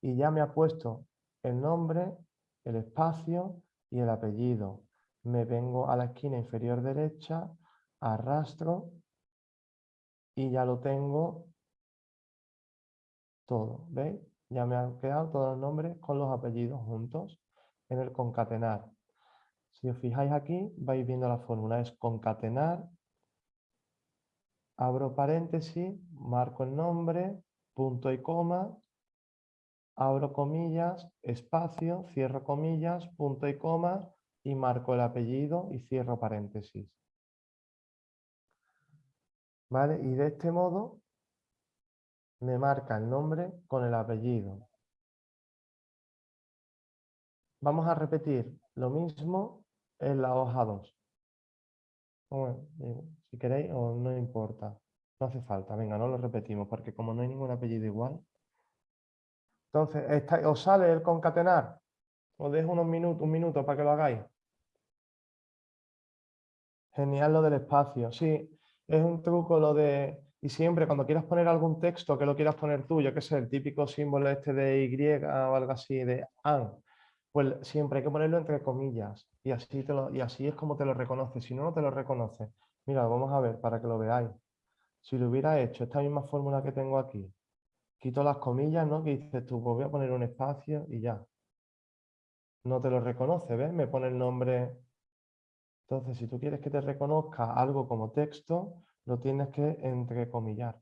y ya me ha puesto el nombre, el espacio y el apellido. Me vengo a la esquina inferior derecha, arrastro y ya lo tengo todo. ¿Veis? Ya me han quedado todos los nombres con los apellidos juntos en el concatenar. Si os fijáis aquí, vais viendo la fórmula. Es concatenar, abro paréntesis, marco el nombre, punto y coma, abro comillas, espacio, cierro comillas, punto y coma y marco el apellido y cierro paréntesis. ¿Vale? Y de este modo me marca el nombre con el apellido. Vamos a repetir lo mismo en la hoja 2. si queréis o no importa. No hace falta, venga, no lo repetimos porque como no hay ningún apellido igual, entonces, ¿os sale el concatenar? Os dejo unos minutos, un minuto para que lo hagáis. Genial lo del espacio. Sí, es un truco lo de... Y siempre cuando quieras poner algún texto que lo quieras poner tú, yo que sé, el típico símbolo este de Y o algo así, de AN, pues siempre hay que ponerlo entre comillas y así, te lo, y así es como te lo reconoce. Si no, no te lo reconoce. Mira, vamos a ver para que lo veáis. Si lo hubiera hecho esta misma fórmula que tengo aquí, quito las comillas, ¿no? Que dices tú, pues voy a poner un espacio y ya. No te lo reconoce, ¿ves? Me pone el nombre. Entonces, si tú quieres que te reconozca algo como texto, lo tienes que entrecomillar.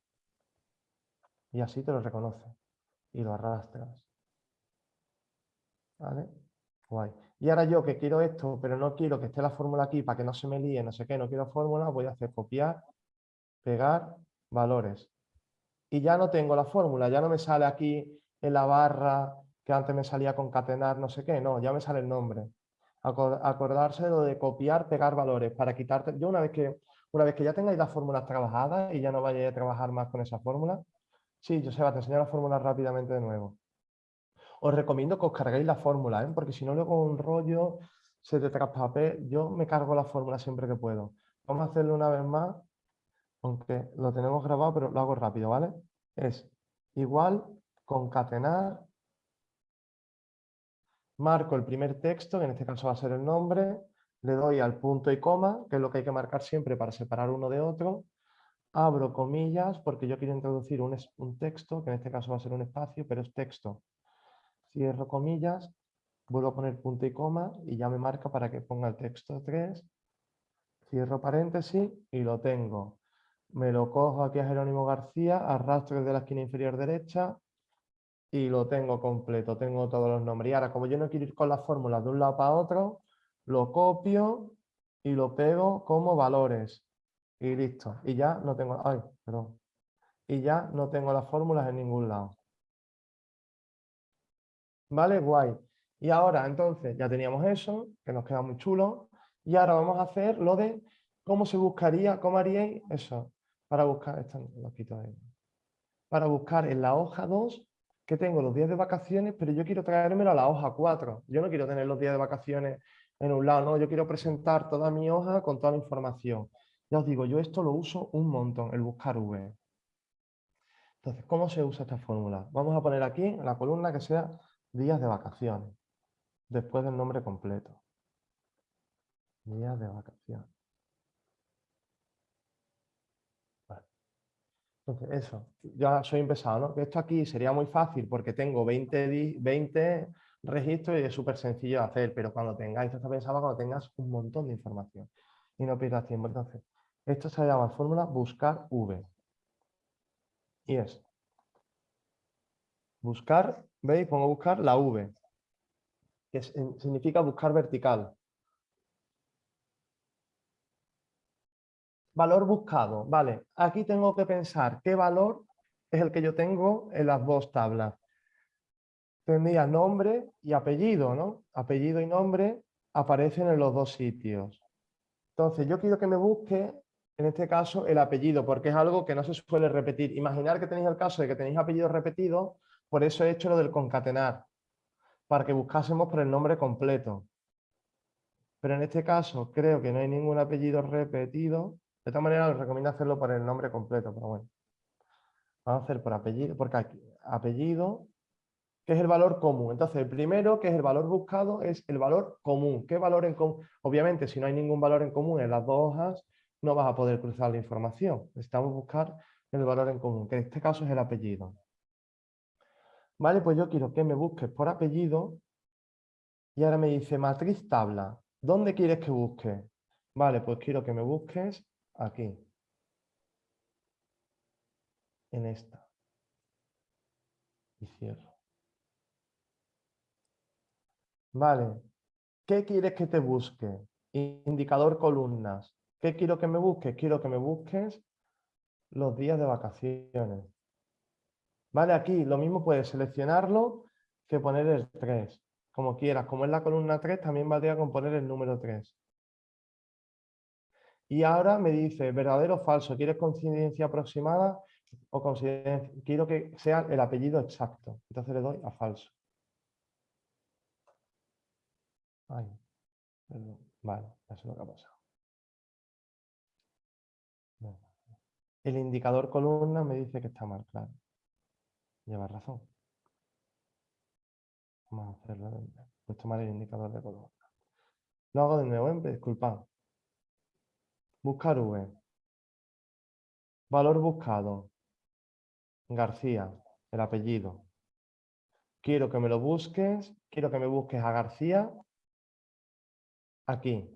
Y así te lo reconoce. Y lo arrastras. ¿Vale? Guay. Y ahora yo que quiero esto, pero no quiero que esté la fórmula aquí para que no se me líe, no sé qué, no quiero fórmula, voy a hacer copiar, pegar, valores y ya no tengo la fórmula, ya no me sale aquí en la barra que antes me salía concatenar no sé qué, no, ya me sale el nombre. Acordarse de lo de copiar, pegar valores para quitarte. Yo una vez que, una vez que ya tengáis las fórmulas trabajadas y ya no vayáis a trabajar más con esa fórmula, sí, va te enseñar la fórmula rápidamente de nuevo. Os recomiendo que os carguéis la fórmula, ¿eh? porque si no luego un rollo se te traspapel. Yo me cargo la fórmula siempre que puedo. Vamos a hacerlo una vez más aunque lo tenemos grabado, pero lo hago rápido, ¿vale? Es igual, concatenar, marco el primer texto, que en este caso va a ser el nombre, le doy al punto y coma, que es lo que hay que marcar siempre para separar uno de otro, abro comillas porque yo quiero introducir un, un texto, que en este caso va a ser un espacio, pero es texto. Cierro comillas, vuelvo a poner punto y coma y ya me marca para que ponga el texto 3, cierro paréntesis y lo tengo me lo cojo aquí a Jerónimo García, arrastro desde la esquina inferior derecha y lo tengo completo, tengo todos los nombres. Y ahora, como yo no quiero ir con las fórmulas de un lado para otro, lo copio y lo pego como valores. Y listo. Y ya no tengo... Ay, perdón. Y ya no tengo las fórmulas en ningún lado. ¿Vale? Guay. Y ahora, entonces, ya teníamos eso, que nos queda muy chulo. Y ahora vamos a hacer lo de cómo se buscaría, cómo haríais eso. Para buscar, esta lo quito ahí. Para buscar en la hoja 2 que tengo los días de vacaciones, pero yo quiero traérmelo a la hoja 4. Yo no quiero tener los días de vacaciones en un lado, no, yo quiero presentar toda mi hoja con toda la información. Ya os digo, yo esto lo uso un montón, el buscar V. Entonces, ¿cómo se usa esta fórmula? Vamos a poner aquí en la columna que sea días de vacaciones, después del nombre completo. Días de vacaciones. Entonces, eso, ya soy empezado, ¿no? Esto aquí sería muy fácil porque tengo 20, 20 registros y es súper sencillo de hacer, pero cuando tengáis, esto pensado cuando tengas un montón de información y no pierdas tiempo. Entonces, esto se llama fórmula buscar V. Y es buscar, ¿veis? Pongo buscar la V, que significa buscar vertical. Valor buscado, vale. Aquí tengo que pensar qué valor es el que yo tengo en las dos tablas. Tendría nombre y apellido, ¿no? Apellido y nombre aparecen en los dos sitios. Entonces, yo quiero que me busque, en este caso, el apellido, porque es algo que no se suele repetir. Imaginar que tenéis el caso de que tenéis apellidos repetidos, por eso he hecho lo del concatenar, para que buscásemos por el nombre completo. Pero en este caso creo que no hay ningún apellido repetido, de esta manera os recomiendo hacerlo por el nombre completo, pero bueno. Vamos a hacer por apellido, porque aquí, apellido, que es el valor común. Entonces, el primero, que es el valor buscado, es el valor común. ¿Qué valor en común? Obviamente, si no hay ningún valor en común en las dos hojas, no vas a poder cruzar la información. Necesitamos buscar el valor en común, que en este caso es el apellido. Vale, pues yo quiero que me busques por apellido y ahora me dice matriz tabla. ¿Dónde quieres que busque? Vale, pues quiero que me busques aquí, en esta, y cierro. Vale, ¿qué quieres que te busque? Indicador columnas. ¿Qué quiero que me busques? Quiero que me busques los días de vacaciones. Vale, aquí lo mismo puedes seleccionarlo que poner el 3, como quieras. Como es la columna 3, también valdría con poner el número 3. Y ahora me dice, verdadero o falso, ¿quieres coincidencia aproximada o coincidencia? Quiero que sea el apellido exacto. Entonces le doy a falso. Ay, Vale, eso es lo que ha pasado. El indicador columna me dice que está mal, claro. Lleva razón. Vamos a hacerlo. He puesto mal el indicador de columna. Lo hago de nuevo, ¿eh? disculpad. Buscar V. Valor buscado. García, el apellido. Quiero que me lo busques, quiero que me busques a García aquí.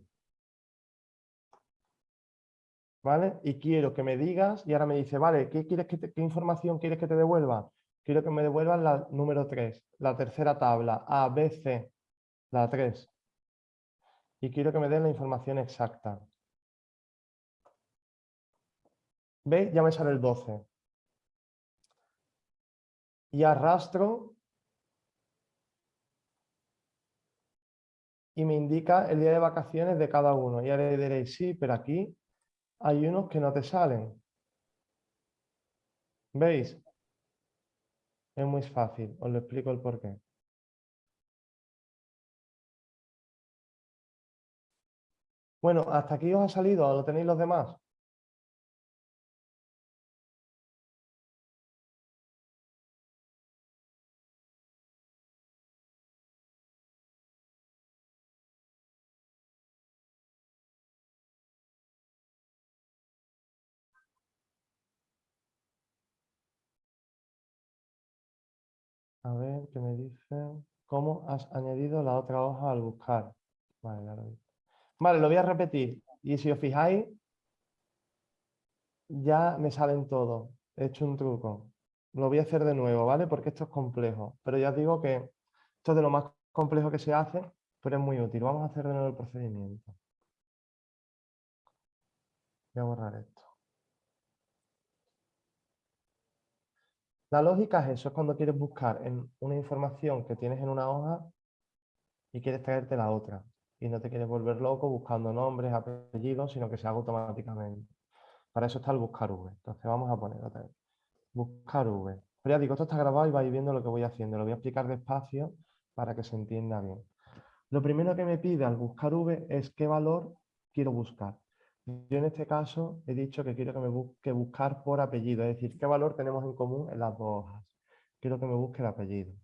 ¿Vale? Y quiero que me digas, y ahora me dice, vale, ¿qué, quieres que ¿qué información quieres que te devuelva? Quiero que me devuelvan la número 3, la tercera tabla, A, B, C, la 3. Y quiero que me den la información exacta. ¿Veis? Ya me sale el 12. Y arrastro y me indica el día de vacaciones de cada uno. Y ahora diréis, sí, pero aquí hay unos que no te salen. ¿Veis? Es muy fácil, os lo explico el porqué. Bueno, ¿hasta aquí os ha salido? ¿Lo tenéis los demás? ¿Cómo has añadido la otra hoja al buscar? Vale, lo Vale, lo voy a repetir. Y si os fijáis, ya me salen todos. He hecho un truco. Lo voy a hacer de nuevo, ¿vale? Porque esto es complejo. Pero ya os digo que esto es de lo más complejo que se hace, pero es muy útil. Vamos a hacer de nuevo el procedimiento. Voy a borrar esto. La lógica es eso, es cuando quieres buscar en una información que tienes en una hoja y quieres traerte la otra. Y no te quieres volver loco buscando nombres, apellidos, sino que se haga automáticamente. Para eso está el buscar V. Entonces vamos a poner otra vez. Buscar V. Pero ya digo, esto está grabado y vais viendo lo que voy haciendo. Lo voy a explicar despacio para que se entienda bien. Lo primero que me pide al buscar V es qué valor quiero buscar. Yo en este caso he dicho que quiero que me busque buscar por apellido, es decir, qué valor tenemos en común en las dos hojas. Quiero que me busque el apellido.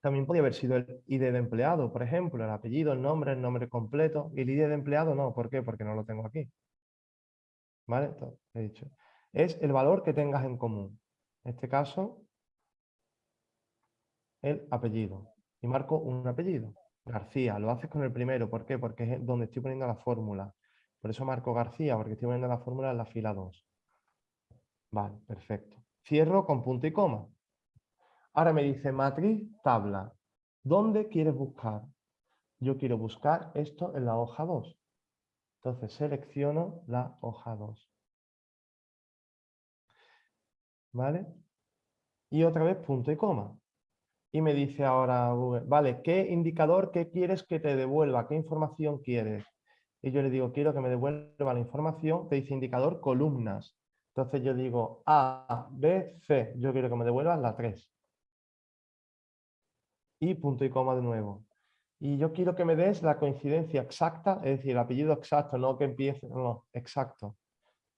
También podría haber sido el ID de empleado, por ejemplo, el apellido, el nombre, el nombre completo. Y el ID de empleado no, ¿por qué? Porque no lo tengo aquí. ¿Vale? Entonces, he dicho. Es el valor que tengas en común. En este caso, el apellido. Y marco un apellido. García, lo haces con el primero. ¿Por qué? Porque es donde estoy poniendo la fórmula. Por eso marco García, porque estoy poniendo la fórmula en la fila 2. Vale, perfecto. Cierro con punto y coma. Ahora me dice matriz, tabla. ¿Dónde quieres buscar? Yo quiero buscar esto en la hoja 2. Entonces selecciono la hoja 2. ¿Vale? Y otra vez punto y coma. Y me dice ahora Google, vale, ¿qué indicador, qué quieres que te devuelva? ¿Qué información quieres? Y yo le digo, quiero que me devuelva la información que dice indicador columnas. Entonces yo digo A, B, C. Yo quiero que me devuelvan la 3. Y punto y coma de nuevo. Y yo quiero que me des la coincidencia exacta, es decir, el apellido exacto, no que empiece, no, exacto,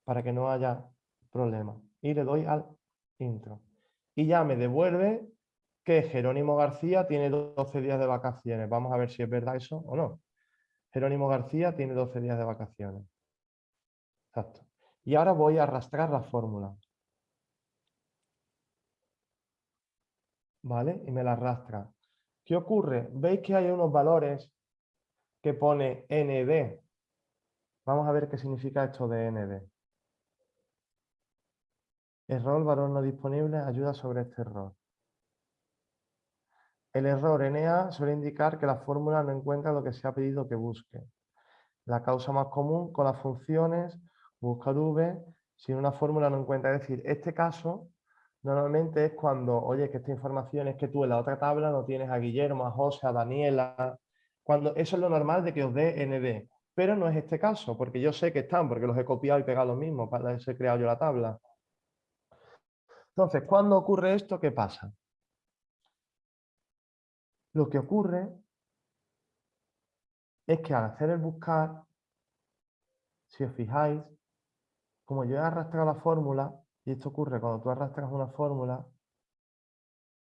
para que no haya problema. Y le doy al intro. Y ya me devuelve que Jerónimo García tiene 12 días de vacaciones. Vamos a ver si es verdad eso o no. Jerónimo García tiene 12 días de vacaciones. Exacto. Y ahora voy a arrastrar la fórmula. ¿Vale? Y me la arrastra. ¿Qué ocurre? ¿Veis que hay unos valores que pone ND? Vamos a ver qué significa esto de ND. Error, valor no disponible, ayuda sobre este error. El error NA suele indicar que la fórmula no encuentra lo que se ha pedido que busque. La causa más común con las funciones buscar V si una fórmula no encuentra. Es decir, este caso normalmente es cuando, oye, que esta información es que tú en la otra tabla no tienes a Guillermo, a José, a Daniela. Cuando eso es lo normal de que os dé ND. Pero no es este caso, porque yo sé que están, porque los he copiado y pegado los mismos para eso he creado yo la tabla. Entonces, cuando ocurre esto, ¿qué pasa? Lo que ocurre es que al hacer el buscar, si os fijáis, como yo he arrastrado la fórmula, y esto ocurre cuando tú arrastras una fórmula,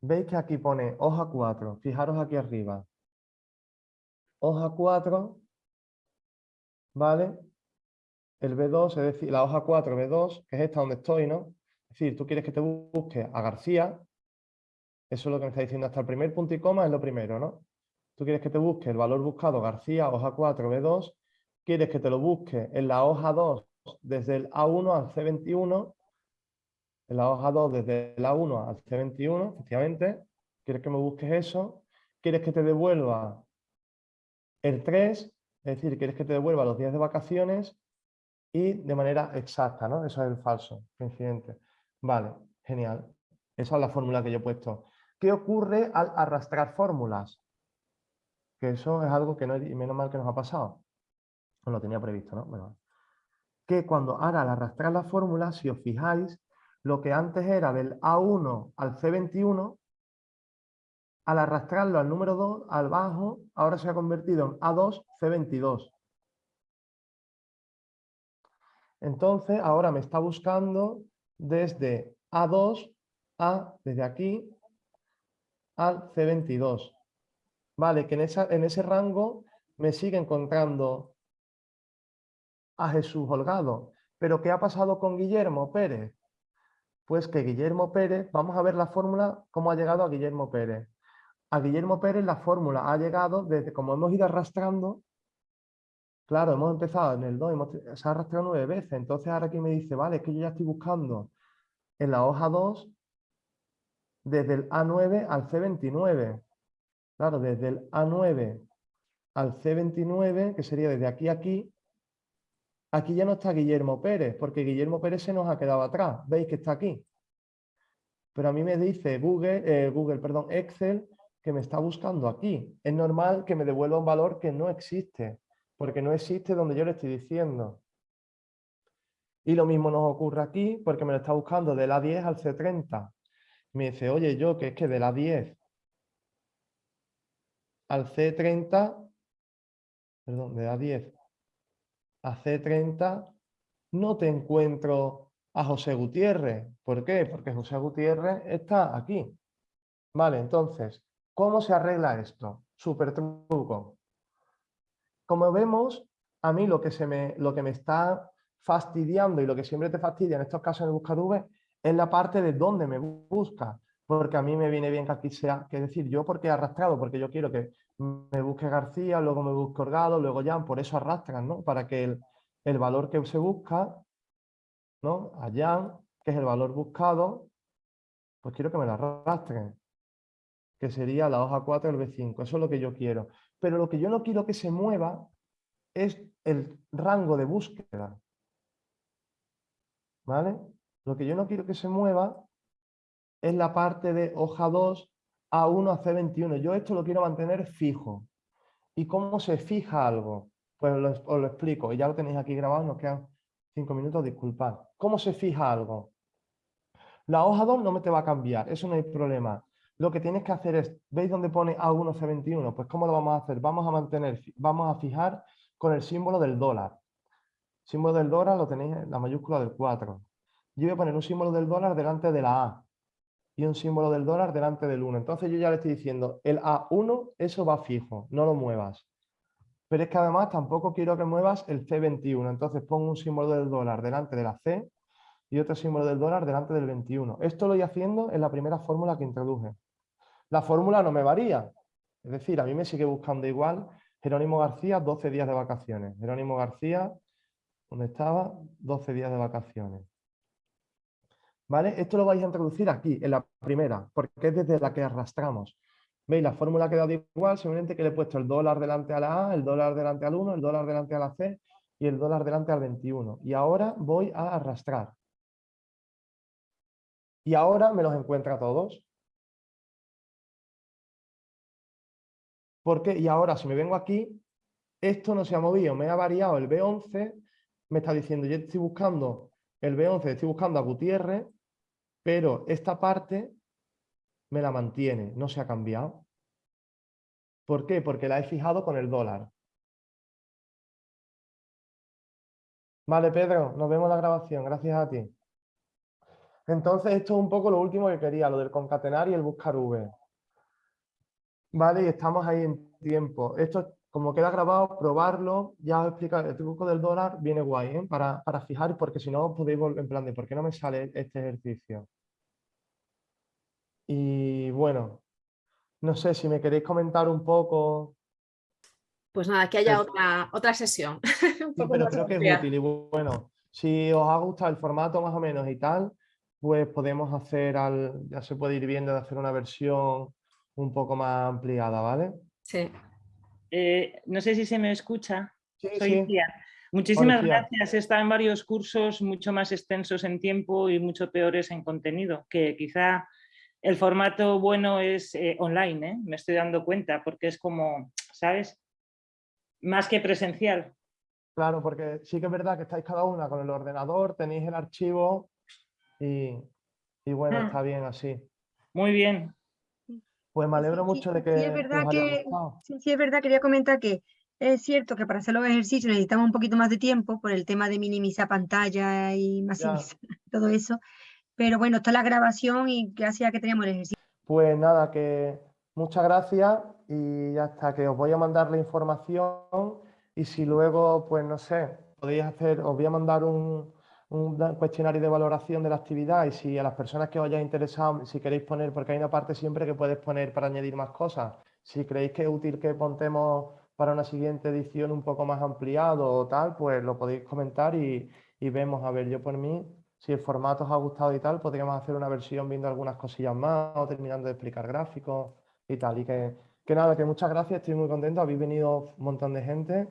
veis que aquí pone hoja 4, fijaros aquí arriba. Hoja 4, ¿vale? El B2, es decir, la hoja 4, B2, que es esta donde estoy, ¿no? Es decir, tú quieres que te busque a García, eso es lo que me está diciendo hasta el primer punto y coma, es lo primero, ¿no? Tú quieres que te busque el valor buscado García, hoja 4, B2, quieres que te lo busque en la hoja 2 desde el A1 al C21, en la hoja 2 desde el A1 al C21, efectivamente, quieres que me busques eso, quieres que te devuelva el 3, es decir, quieres que te devuelva los días de vacaciones y de manera exacta, ¿no? Eso es el falso, incidente. Vale, genial. Esa es la fórmula que yo he puesto. ¿Qué ocurre al arrastrar fórmulas? Que eso es algo que no, y menos mal que nos ha pasado. No lo tenía previsto, ¿no? Bueno, que cuando ahora al arrastrar la fórmula, si os fijáis, lo que antes era del A1 al C21, al arrastrarlo al número 2, al bajo, ahora se ha convertido en A2, C22. Entonces, ahora me está buscando desde A2 a, desde aquí, al C22. Vale, que en, en ese rango me sigue encontrando a Jesús Holgado. Pero ¿qué ha pasado con Guillermo Pérez? Pues que Guillermo Pérez, vamos a ver la fórmula, cómo ha llegado a Guillermo Pérez. A Guillermo Pérez la fórmula ha llegado desde, como hemos ido arrastrando, claro, hemos empezado en el 2, hemos, se ha arrastrado nueve veces, entonces ahora aquí me dice, vale, es que yo ya estoy buscando en la hoja 2 desde el A9 al C29. Claro, desde el A9 al C29, que sería desde aquí a aquí, Aquí ya no está Guillermo Pérez, porque Guillermo Pérez se nos ha quedado atrás. ¿Veis que está aquí? Pero a mí me dice Google, eh, Google, perdón, Excel, que me está buscando aquí. Es normal que me devuelva un valor que no existe, porque no existe donde yo le estoy diciendo. Y lo mismo nos ocurre aquí, porque me lo está buscando de la 10 al C30. Me dice, oye, yo, que es que de la 10 al C30, perdón, de la 10 a C30, no te encuentro a José Gutiérrez. ¿Por qué? Porque José Gutiérrez está aquí. Vale, entonces, ¿cómo se arregla esto? Súper truco. Como vemos, a mí lo que, se me, lo que me está fastidiando y lo que siempre te fastidia en estos casos en el buscador es la parte de dónde me busca. Porque a mí me viene bien que aquí sea, que decir, yo porque he arrastrado, porque yo quiero que me busque García, luego me busque Orgado, luego Jan, por eso arrastran, ¿no? Para que el, el valor que se busca, ¿no? A Jan, que es el valor buscado, pues quiero que me lo arrastren, que sería la hoja 4 del B5, eso es lo que yo quiero. Pero lo que yo no quiero que se mueva es el rango de búsqueda. ¿Vale? Lo que yo no quiero que se mueva es la parte de hoja 2 A1 a C21. Yo esto lo quiero mantener fijo. ¿Y cómo se fija algo? Pues os lo explico. Y ya lo tenéis aquí grabado, nos quedan 5 minutos, disculpad. ¿Cómo se fija algo? La hoja 2 no me te va a cambiar, eso no hay problema. Lo que tienes que hacer es, ¿veis dónde pone A1 C21? Pues ¿cómo lo vamos a hacer? Vamos a mantener, vamos a fijar con el símbolo del dólar. símbolo del dólar lo tenéis en la mayúscula del 4. Yo voy a poner un símbolo del dólar delante de la A y un símbolo del dólar delante del 1. Entonces yo ya le estoy diciendo, el A1, eso va fijo, no lo muevas. Pero es que además tampoco quiero que muevas el C21. Entonces pongo un símbolo del dólar delante de la C y otro símbolo del dólar delante del 21. Esto lo voy haciendo en la primera fórmula que introduje. La fórmula no me varía. Es decir, a mí me sigue buscando igual Jerónimo García, 12 días de vacaciones. Jerónimo García, ¿dónde estaba? 12 días de vacaciones. ¿Vale? Esto lo vais a introducir aquí, en la primera, porque es desde la que arrastramos. ¿Veis? La fórmula ha quedado igual, simplemente que le he puesto el dólar delante a la A, el dólar delante al 1, el dólar delante a la C y el dólar delante al 21. Y ahora voy a arrastrar. Y ahora me los encuentra todos. ¿Por qué? Y ahora, si me vengo aquí, esto no se ha movido, me ha variado el B11, me está diciendo, yo estoy buscando el B11, estoy buscando a Gutiérrez, pero esta parte me la mantiene, no se ha cambiado. ¿Por qué? Porque la he fijado con el dólar. Vale, Pedro, nos vemos la grabación, gracias a ti. Entonces, esto es un poco lo último que quería, lo del concatenar y el buscar V. Vale, y estamos ahí en tiempo. Esto, como queda grabado, probarlo, ya os he explicado, el truco del dólar viene guay, ¿eh? para, para fijar, porque si no podéis volver en plan de, ¿por qué no me sale este ejercicio? Y bueno, no sé si me queréis comentar un poco. Pues nada, que haya otra, otra sesión. sí, pero creo que es útil y bueno, si os ha gustado el formato más o menos y tal, pues podemos hacer, al, ya se puede ir viendo de hacer una versión un poco más ampliada, ¿vale? Sí. Eh, no sé si se me escucha. Sí, Soy sí. Muchísimas gracias. He estado en varios cursos mucho más extensos en tiempo y mucho peores en contenido, que quizá el formato bueno es eh, online, ¿eh? me estoy dando cuenta, porque es como, ¿sabes? Más que presencial. Claro, porque sí que es verdad que estáis cada una con el ordenador, tenéis el archivo y, y bueno, Mm. está bien así. Muy bien. Pues me alegro Sí, mucho de sí, que, es que verdad que-. Sí, sí, es verdad, quería comentar que es cierto que para hacer los ejercicios necesitamos un poquito más de tiempo por el tema de minimizar pantalla y maximizar todo eso. Pero bueno, está la grabación y gracias a que teníamos el ejercicio. Pues nada, que muchas gracias y ya está, que os voy a mandar la información y si luego, pues no sé, podéis hacer, os voy a mandar un, un cuestionario de valoración de la actividad y si a las personas que os haya interesado, si queréis poner, porque hay una parte siempre que puedes poner para añadir más cosas, si creéis que es útil que montemos para una siguiente edición un poco más ampliado o tal, pues lo podéis comentar y, y vemos, a ver, yo por mí, si el formato os ha gustado y tal, podríamos hacer una versión viendo algunas cosillas más o terminando de explicar gráficos y tal. Y que, que nada, que muchas gracias, estoy muy contento, habéis venido un montón de gente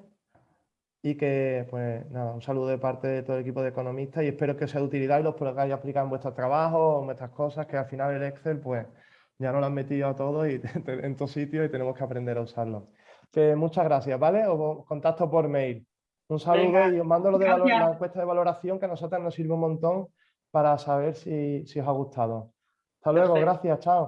y que, pues nada, un saludo de parte de todo el equipo de economistas y espero que sea de utilidad y los podáis aplicar en vuestros trabajos, en vuestras cosas, que al final el Excel, pues ya nos lo han metido a todos y en todos sitios y tenemos que aprender a usarlo. Que muchas gracias, ¿vale? Os contacto por mail. Un saludo Venga, y os mando lo de valor- la encuesta de valoración que a nosotros nos sirve un montón para saber si, si os ha gustado. Hasta luego, Perfecto. gracias, chao.